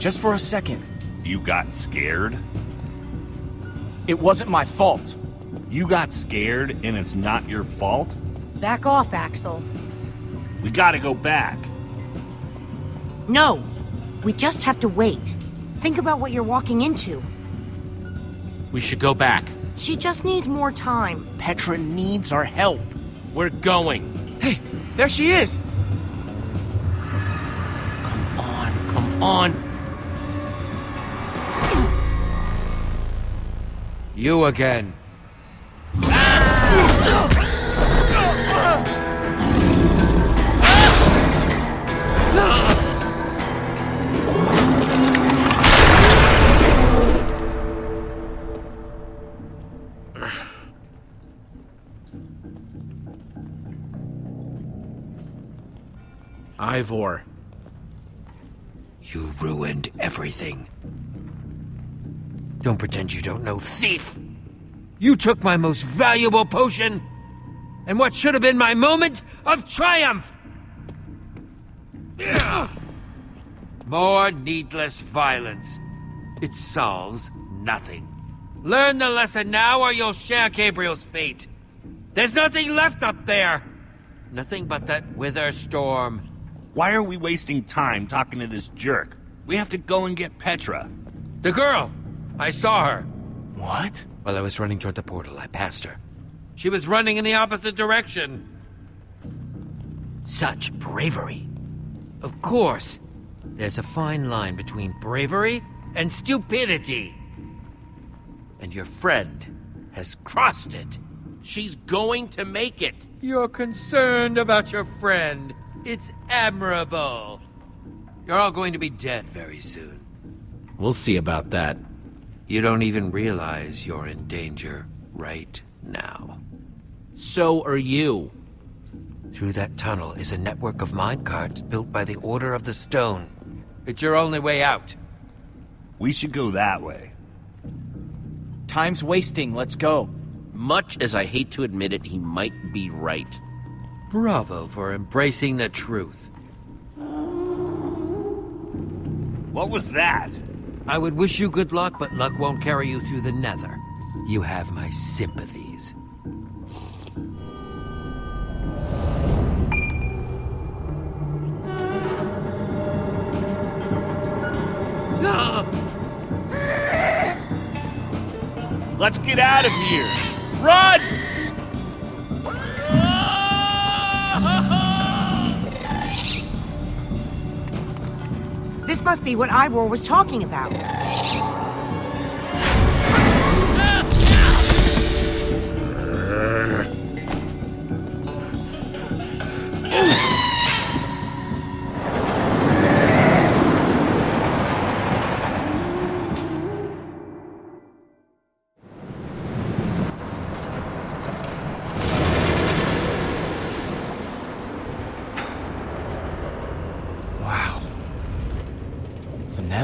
Just for a second. You got scared? It wasn't my fault. You got scared and it's not your fault? Back off, Axel. We gotta go back. No. We just have to wait. Think about what you're walking into. We should go back. She just needs more time. Petra needs our help. We're going. Hey, there she is! Come on, come on. You again. Ivor. You ruined everything. Don't pretend you don't know, thief! You took my most valuable potion, and what should have been my moment of triumph! More needless violence. It solves nothing. Learn the lesson now, or you'll share Gabriel's fate. There's nothing left up there! Nothing but that wither storm. Why are we wasting time talking to this jerk? We have to go and get Petra. The girl! I saw her. What? While I was running toward the portal, I passed her. She was running in the opposite direction. Such bravery. Of course. There's a fine line between bravery and stupidity. And your friend has crossed it. She's going to make it. You're concerned about your friend. It's admirable. You're all going to be dead very soon. We'll see about that. You don't even realize you're in danger right now. So are you. Through that tunnel is a network of minecarts built by the Order of the Stone. It's your only way out. We should go that way. Time's wasting, let's go. Much as I hate to admit it, he might be right. Bravo for embracing the truth. What was that? I would wish you good luck, but luck won't carry you through the nether. You have my sympathies. Let's get out of here! Run! This must be what Ivor was talking about.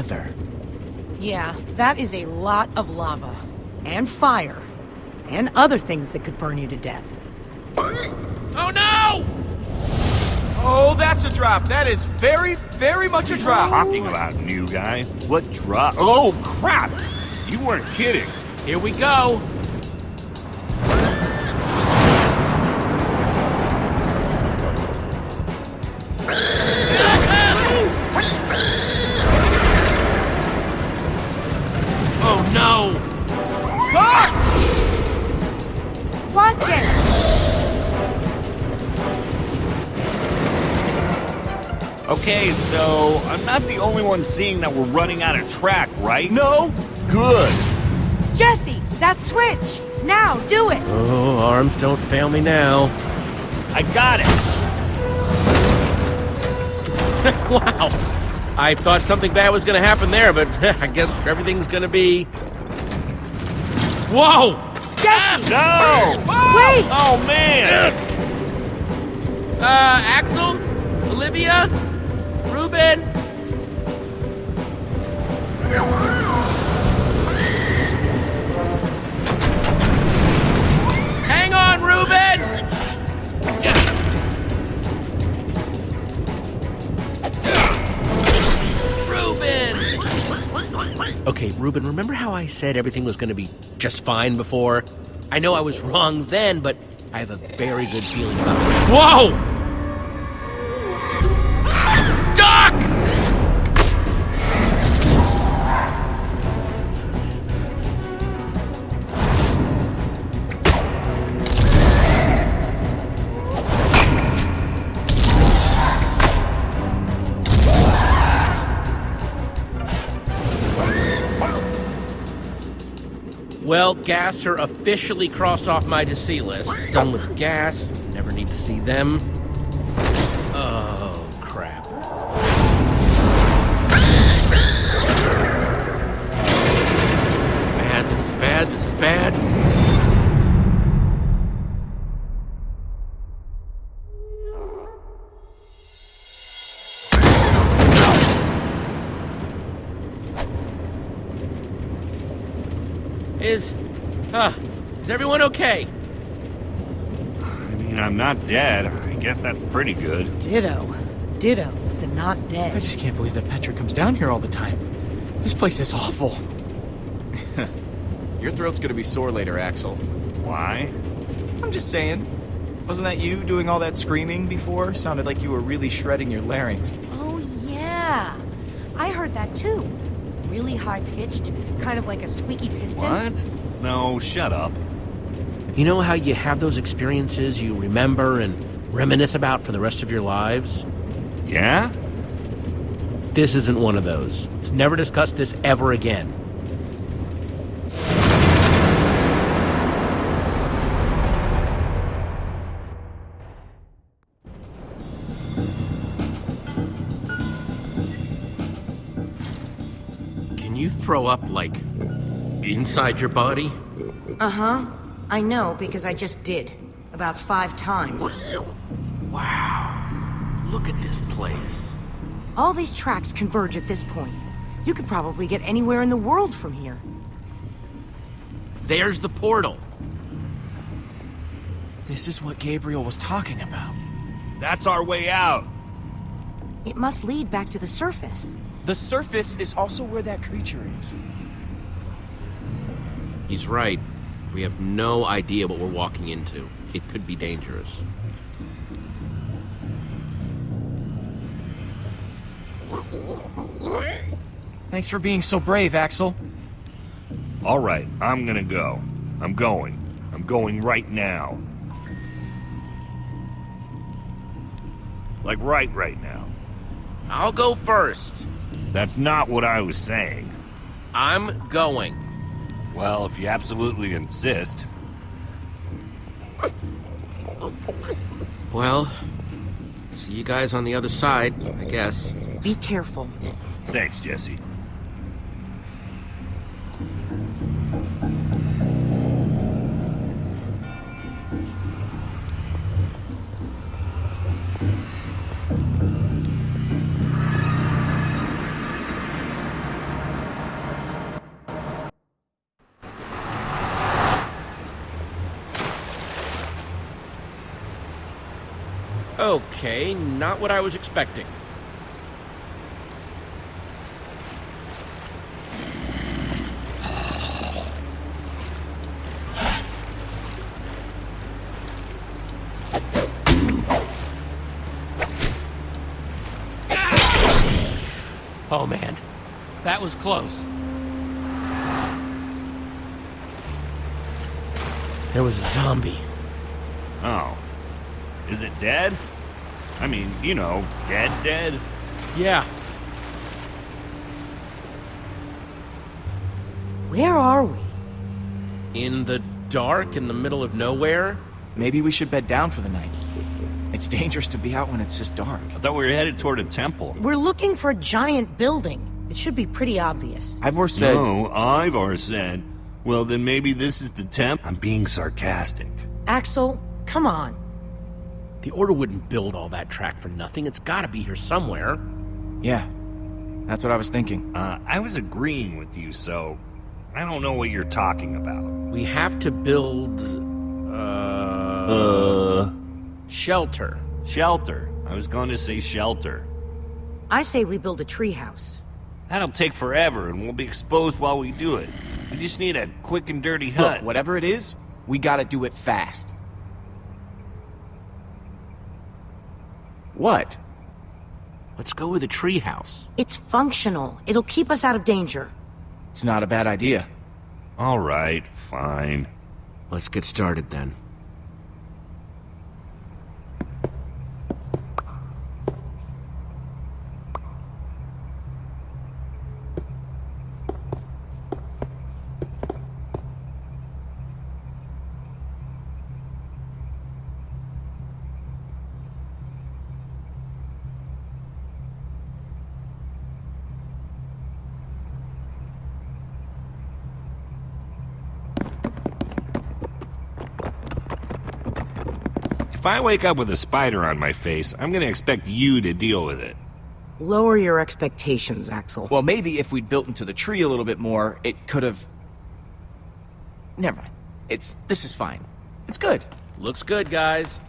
The Yeah, that is a lot of lava. And fire. And other things that could burn you to death. Oh no! Oh, that's a drop. That is very, very much a drop. Talking about new guy. What drop? Oh crap! You weren't kidding. Here we go. Only one seeing that we're running out of track, right? No? Good. Jesse, that switch! Now, do it! Oh, arms don't fail me now. I got it. wow. I thought something bad was going to happen there, but I guess everything's going to be. Whoa! Jesse! No! Wait! Oh man! Uh, Axel? Olivia? Reuben? Reuben! Remember how I said everything was gonna be just fine before? I know I was wrong then, but I have a very good feeling about it. Whoa! Well, ghasts are officially crossed off my to see list. Done with ghasts. Never need to see them. Not dead. I guess that's pretty good. Ditto. Ditto with the not dead. I just can't believe that Petra comes down here all the time. This place is awful. Your throat's gonna be sore later, Axel. Why? I'm just saying. Wasn't that you doing all that screaming before? Sounded like you were really shredding your larynx. Oh, yeah. I heard that too. Really high pitched, kind of like a squeaky piston. What? No, shut up. You know how you have those experiences you remember and reminisce about for the rest of your lives? Yeah? This isn't one of those. Let's never discuss this ever again. Can you throw up, like, inside your body? Uh huh. I know because I just did. About five times. Wow. Look at this place. All these tracks converge at this point. You could probably get anywhere in the world from here. There's the portal. This is what Gabriel was talking about. That's our way out. It must lead back to the surface. The surface is also where that creature is. He's right. We have no idea what we're walking into. It could be dangerous. Thanks for being so brave, Axel. All right, I'm gonna go. I'm going. I'm going right now. Like right right now. I'll go first. That's not what I was saying. I'm going. Well, if you absolutely insist. Well, see you guys on the other side, I guess. Be careful. Thanks, Jesse. Not what I was expecting. Oh man, that was close. There was a zombie. Oh. Is it dead? I mean, you know, dead dead? Yeah. Where are we? In the dark, in the middle of nowhere? Maybe we should bed down for the night. It's dangerous to be out when it's this dark. I thought we were headed toward a temple. We're looking for a giant building. It should be pretty obvious. Ivor said... No, Ivor said. Well, then maybe this is the temp. I'm being sarcastic. Axel, come on. The Order wouldn't build all that track for nothing. It's gotta be here somewhere. Yeah, that's what I was thinking. Uh, I was agreeing with you, so I don't know what you're talking about. We have to build. Uh. Uh. Shelter. Shelter. I was going to say shelter. I say we build a treehouse. That'll take forever, and we'll be exposed while we do it. We just need a quick and dirty hut. Look, whatever it is, we gotta do it fast. What? Let's go with a treehouse. It's functional. It'll keep us out of danger. It's not a bad idea. All right, fine. Let's get started then. If I wake up with a spider on my face, I'm gonna expect you to deal with it. Lower your expectations, Axel. Well, maybe if we'd built into the tree a little bit more, it could have... Never mind. It's... this is fine. It's good. Looks good, guys.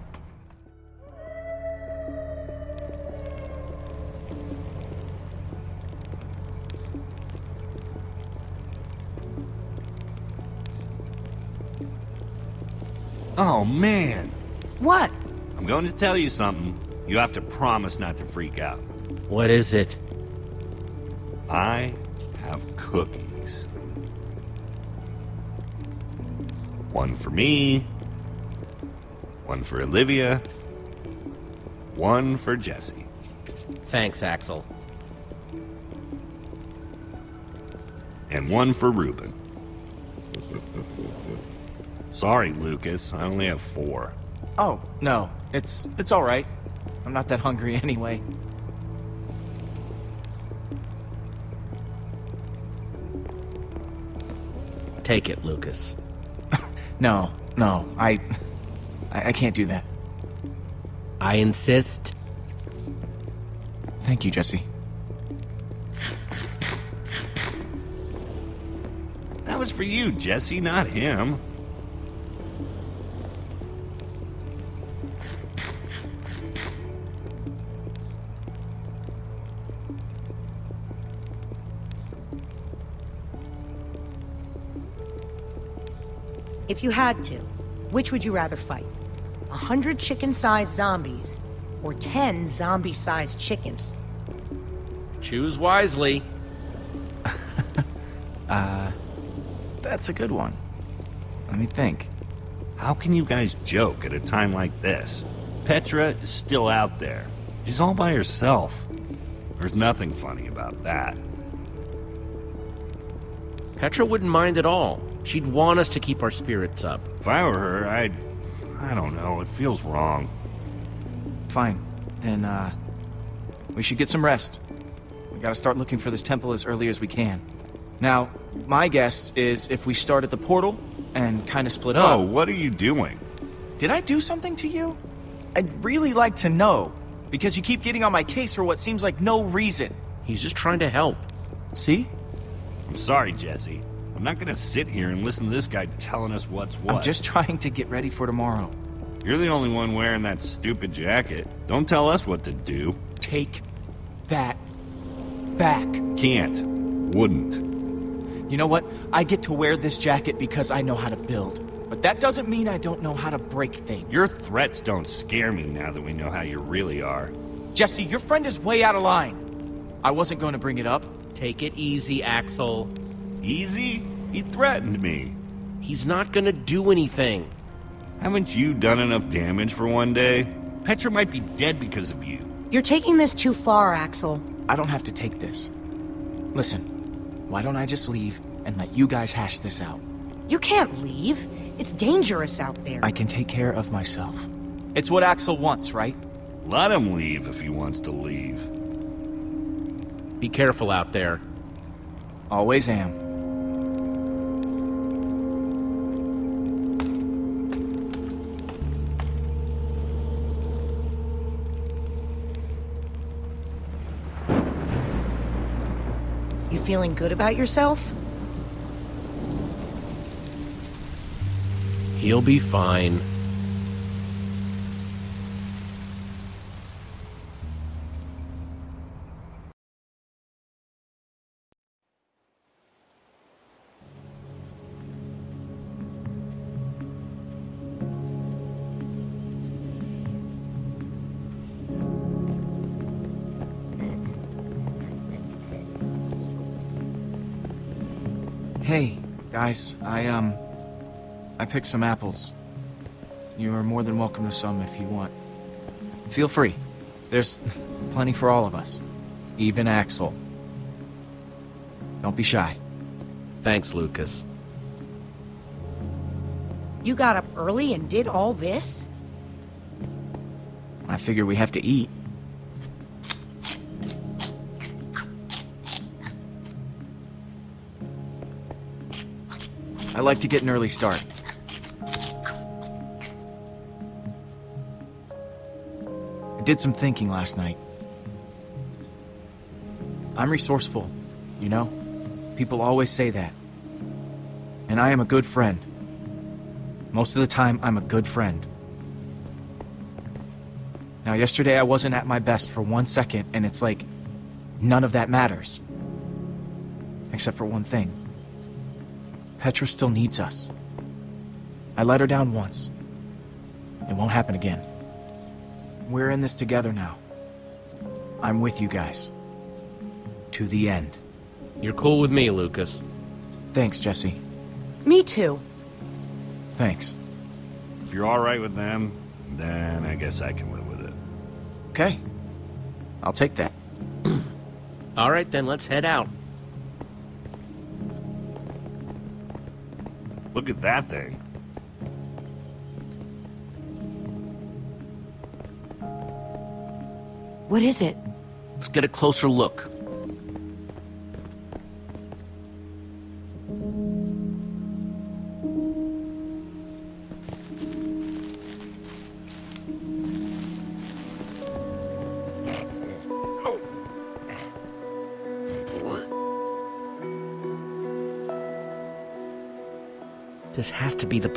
Oh, man. What? I'm going to tell you something. You have to promise not to freak out. What is it? I have cookies. One for me, one for Olivia, one for Jesse. Thanks, Axel. And one for Reuben. Sorry, Lucas. I only have four. Oh, no. It's... it's alright. I'm not that hungry anyway. Take it, Lucas. No, no. I... I, I can't do that. I insist. Thank you, Jesse. That was for you, Jesse, not him. If you had to, which would you rather fight? A hundred chicken-sized zombies, or ten zombie-sized chickens? Choose wisely. Uh... That's a good one. Let me think. How can you guys joke at a time like this? Petra is still out there. She's all by herself. There's nothing funny about that. Petra wouldn't mind at all. She'd want us to keep our spirits up. If I were her, I'd... I don't know, it feels wrong. Fine. Then, uh... We should get some rest. We gotta start looking for this temple as early as we can. Now, my guess is if we start at the portal and kind of split up... Oh, what are you doing? Did I do something to you? I'd really like to know, because you keep getting on my case for what seems like no reason. He's just trying to help. See? I'm sorry, Jesse. I'm not gonna sit here and listen to this guy telling us what's what. I'm just trying to get ready for tomorrow. You're the only one wearing that stupid jacket. Don't tell us what to do. Take that back. Can't. Wouldn't. You know what? I get to wear this jacket because I know how to build. But that doesn't mean I don't know how to break things. Your threats don't scare me now that we know how you really are. Jesse, your friend is way out of line. I wasn't going to bring it up. Take it easy, Axel. Easy? He threatened me. He's not gonna do anything. Haven't you done enough damage for one day? Petra might be dead because of you. You're taking this too far, Axel. I don't have to take this. Listen, why don't I just leave and let you guys hash this out? You can't leave. It's dangerous out there. I can take care of myself. It's what Axel wants, right? Let him leave if he wants to leave. Be careful out there. Always am. Feeling good about yourself? He'll be fine. Guys, I, um, I picked some apples. You are more than welcome to some if you want. Feel free. There's plenty for all of us. Even Axel. Don't be shy. Thanks, Lucas. You got up early and did all this? I figure we have to eat. I like to get an early start. I did some thinking last night. I'm resourceful, you know? People always say that. And I am a good friend. Most of the time, I'm a good friend. Now, yesterday I wasn't at my best for one second, and it's like, none of that matters. Except for one thing. Petra still needs us. I let her down once. It won't happen again. We're in this together now. I'm with you guys. To the end. You're cool with me, Lucas. Thanks, Jesse. Me too. Thanks. If you're alright with them, then I guess I can live with it. Okay. I'll take that. All right, then let's head out. Look at that thing. What is it? Let's get a closer look.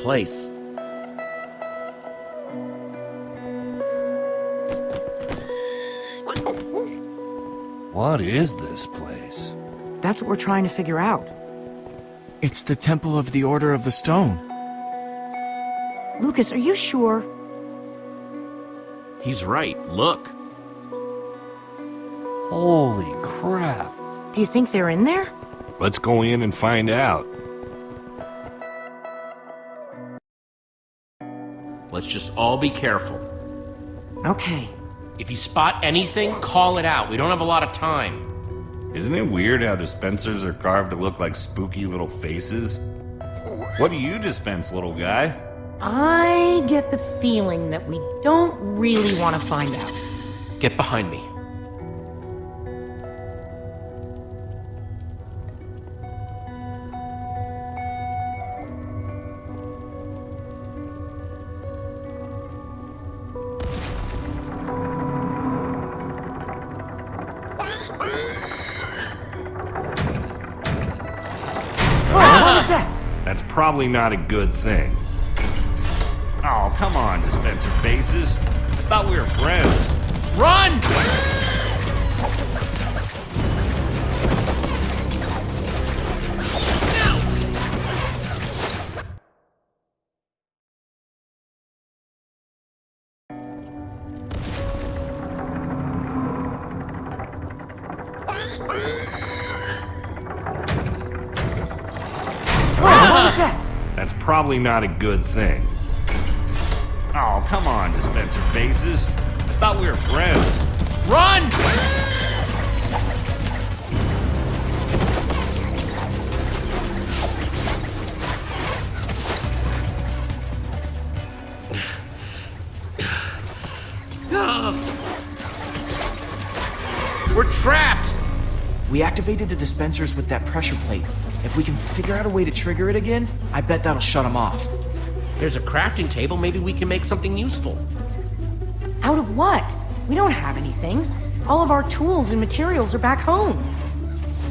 Place. What is this place? That's what we're trying to figure out. It's the Temple of the Order of the Stone. Lucas, are you sure? He's right. Look. Holy crap. Do you think they're in there? Let's go in and find out. Just all be careful. Okay. If you spot anything, call it out. We don't have a lot of time. Isn't it weird how dispensers are carved to look like spooky little faces? What do you dispense, little guy? I get the feeling that we don't really want to find out. Get behind me. Probably not a good thing. Oh, come on, dispenser faces. I thought we were friends. Run! Probably not a good thing. Oh, come on, dispenser faces. I thought we were friends. Run! We activated the dispensers with that pressure plate. If we can figure out a way to trigger it again, I bet that'll shut them off. There's a crafting table. Maybe we can make something useful. Out of what? We don't have anything. All of our tools and materials are back home.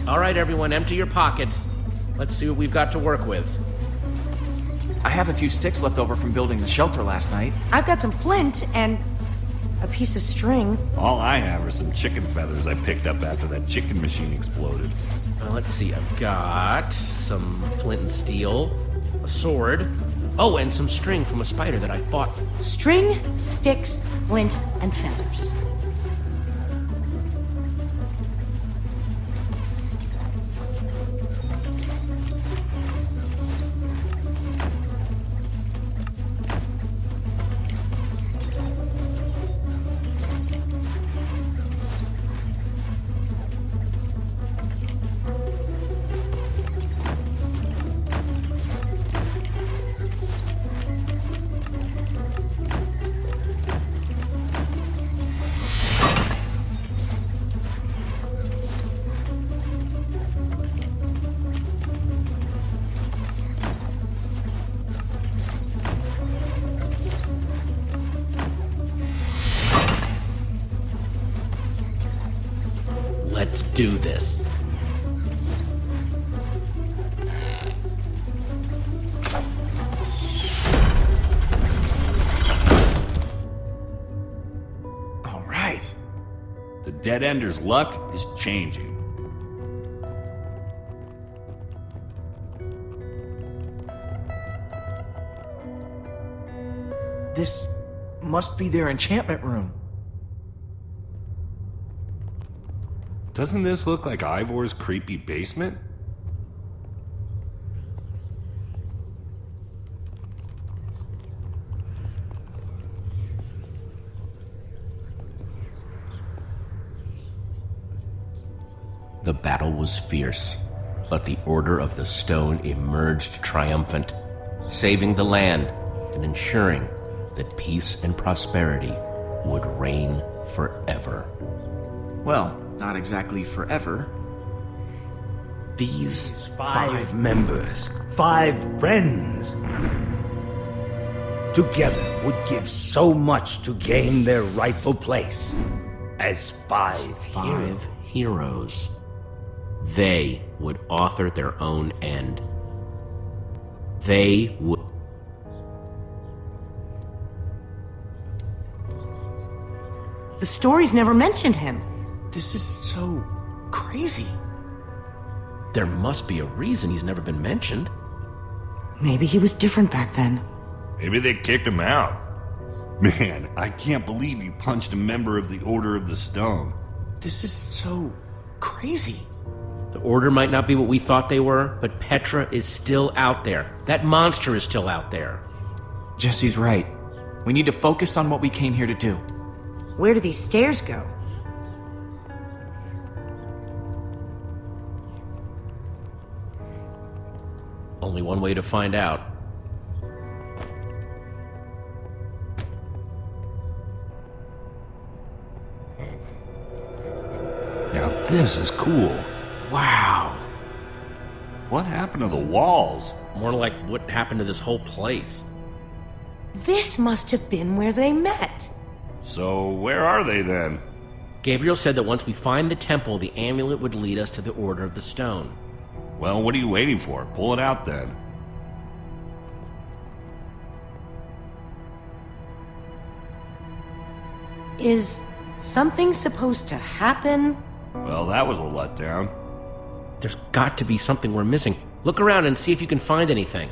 All right, everyone, empty your pockets. Let's see what we've got to work with. I have a few sticks left over from building the shelter last night. I've got some flint and a piece of string. All I have are some chicken feathers I picked up after that chicken machine exploded. Uh, let's see, I've got some flint and steel, a sword, oh, and some string from a spider that I fought. String, sticks, flint, and feathers. The luck is changing. This must be their enchantment room. Doesn't this look like Ivor's creepy basement? The battle was fierce, but the Order of the Stone emerged triumphant, saving the land and ensuring that peace and prosperity would reign forever. Well, not exactly forever. These five members, five friends, together would give so much to gain their rightful place as five, Five heroes. heroes. They would author their own end. They would. The stories never mentioned him. This is so crazy. There must be a reason he's never been mentioned. Maybe he was different back then. Maybe they kicked him out. Man, I can't believe you punched a member of the Order of the Stone. This is so crazy. The Order might not be what we thought they were, but Petra is still out there. That monster is still out there. Jesse's right. We need to focus on what we came here to do. Where do these stairs go? Only one way to find out. Now this is cool. Wow. What happened to the walls? More like what happened to this whole place. This must have been where they met. So, where are they then? Gabriel said that once we find the temple, the amulet would lead us to the Order of the Stone. Well, what are you waiting for? Pull it out then. Is something supposed to happen? Well, that was a letdown. There's got to be something we're missing. Look around and see if you can find anything.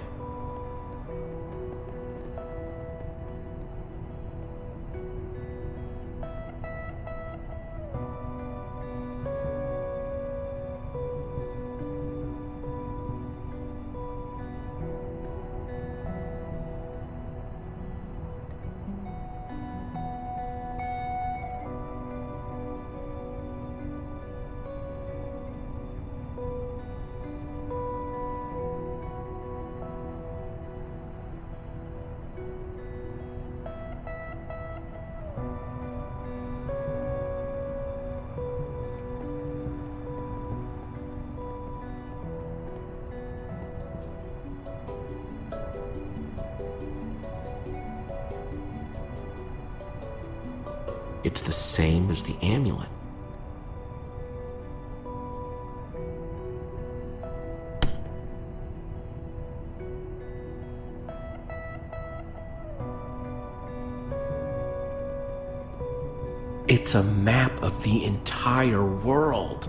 It's a map of the entire world.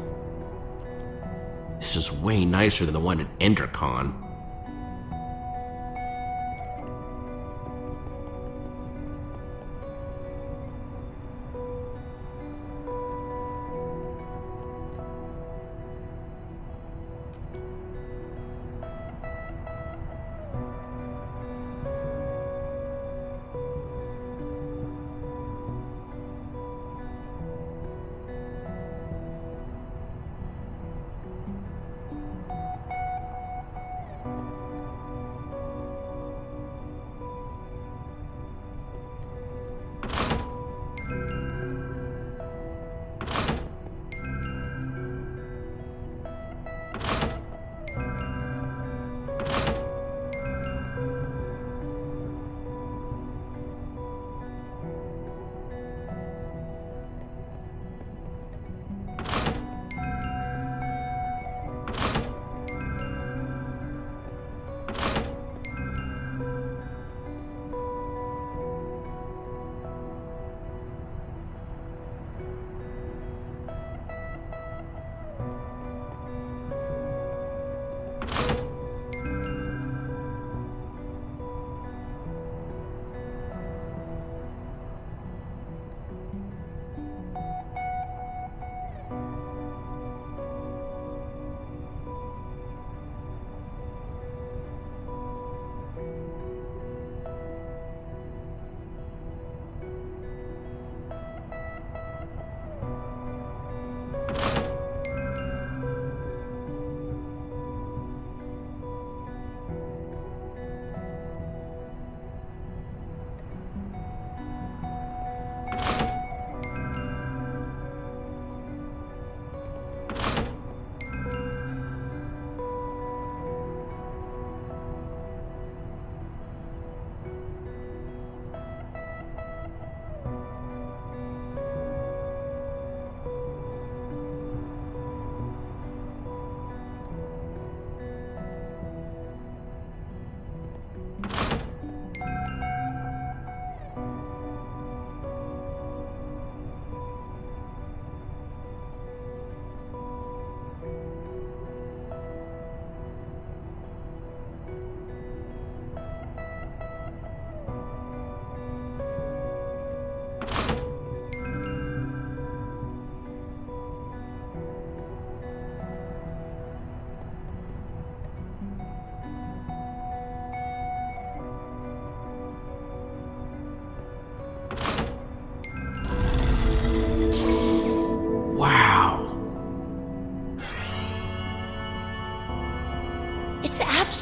This is way nicer than the one at EnderCon.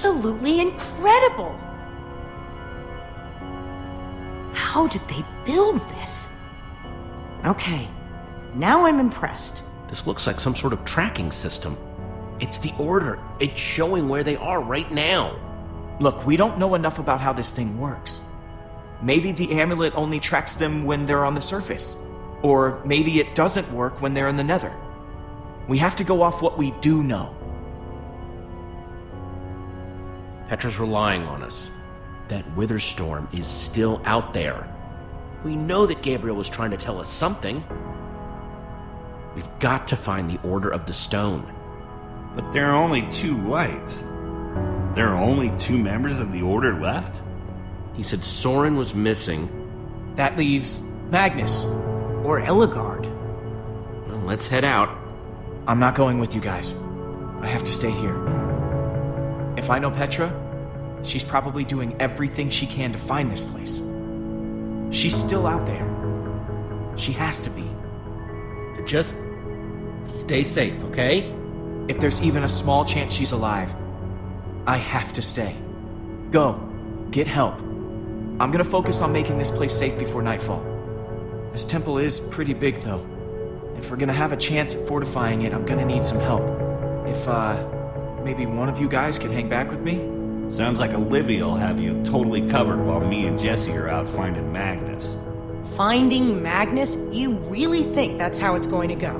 Absolutely incredible! How did they build this? Okay, now I'm impressed. This looks like some sort of tracking system. It's the order. It's showing where they are right now. Look, we don't know enough about how this thing works. Maybe the amulet only tracks them when they're on the surface. Or maybe it doesn't work when they're in the nether. We have to go off what we do know. Petra's relying on us. That wither storm is still out there. We know that Gabriel was trying to tell us something. We've got to find the Order of the Stone. But there are only two lights. There are only two members of the Order left? He said Soren was missing. That leaves Magnus. Or Ellegaard. Well, let's head out. I'm not going with you guys. I have to stay here. If I know Petra, she's probably doing everything she can to find this place. She's still out there. She has to be. Just stay safe, okay? If there's even a small chance she's alive, I have to stay. Go. Get help. I'm gonna focus on making this place safe before nightfall. This temple is pretty big, though. If we're gonna have a chance at fortifying it, I'm gonna need some help. If, uh, maybe one of you guys can hang back with me? Sounds like Olivia will have you totally covered while me and Jesse are out finding Magnus. Finding Magnus? You really think that's how it's going to go?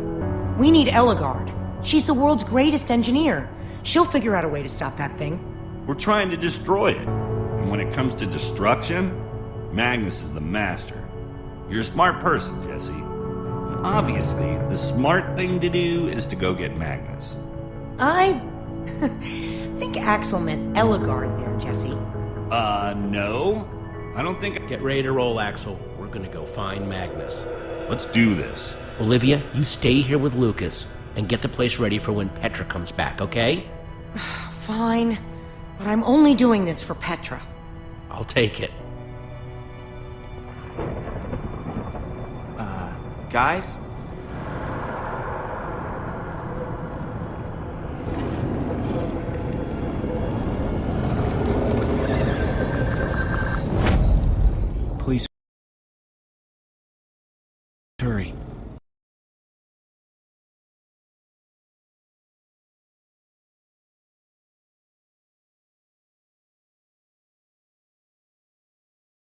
We need Ellegaard. She's the world's greatest engineer. She'll figure out a way to stop that thing. We're trying to destroy it. And when it comes to destruction, Magnus is the master. You're a smart person, Jesse. Obviously, the smart thing to do is to go get Magnus. I think Axel meant Ellegaard there, Jesse. Uh, no. I don't think. I get ready to roll, Axel. We're gonna go find Magnus. Let's do this. Olivia, you stay here with Lucas and get the place ready for when Petra comes back, okay? Fine. But I'm only doing this for Petra. I'll take it. Uh, guys? Hurry.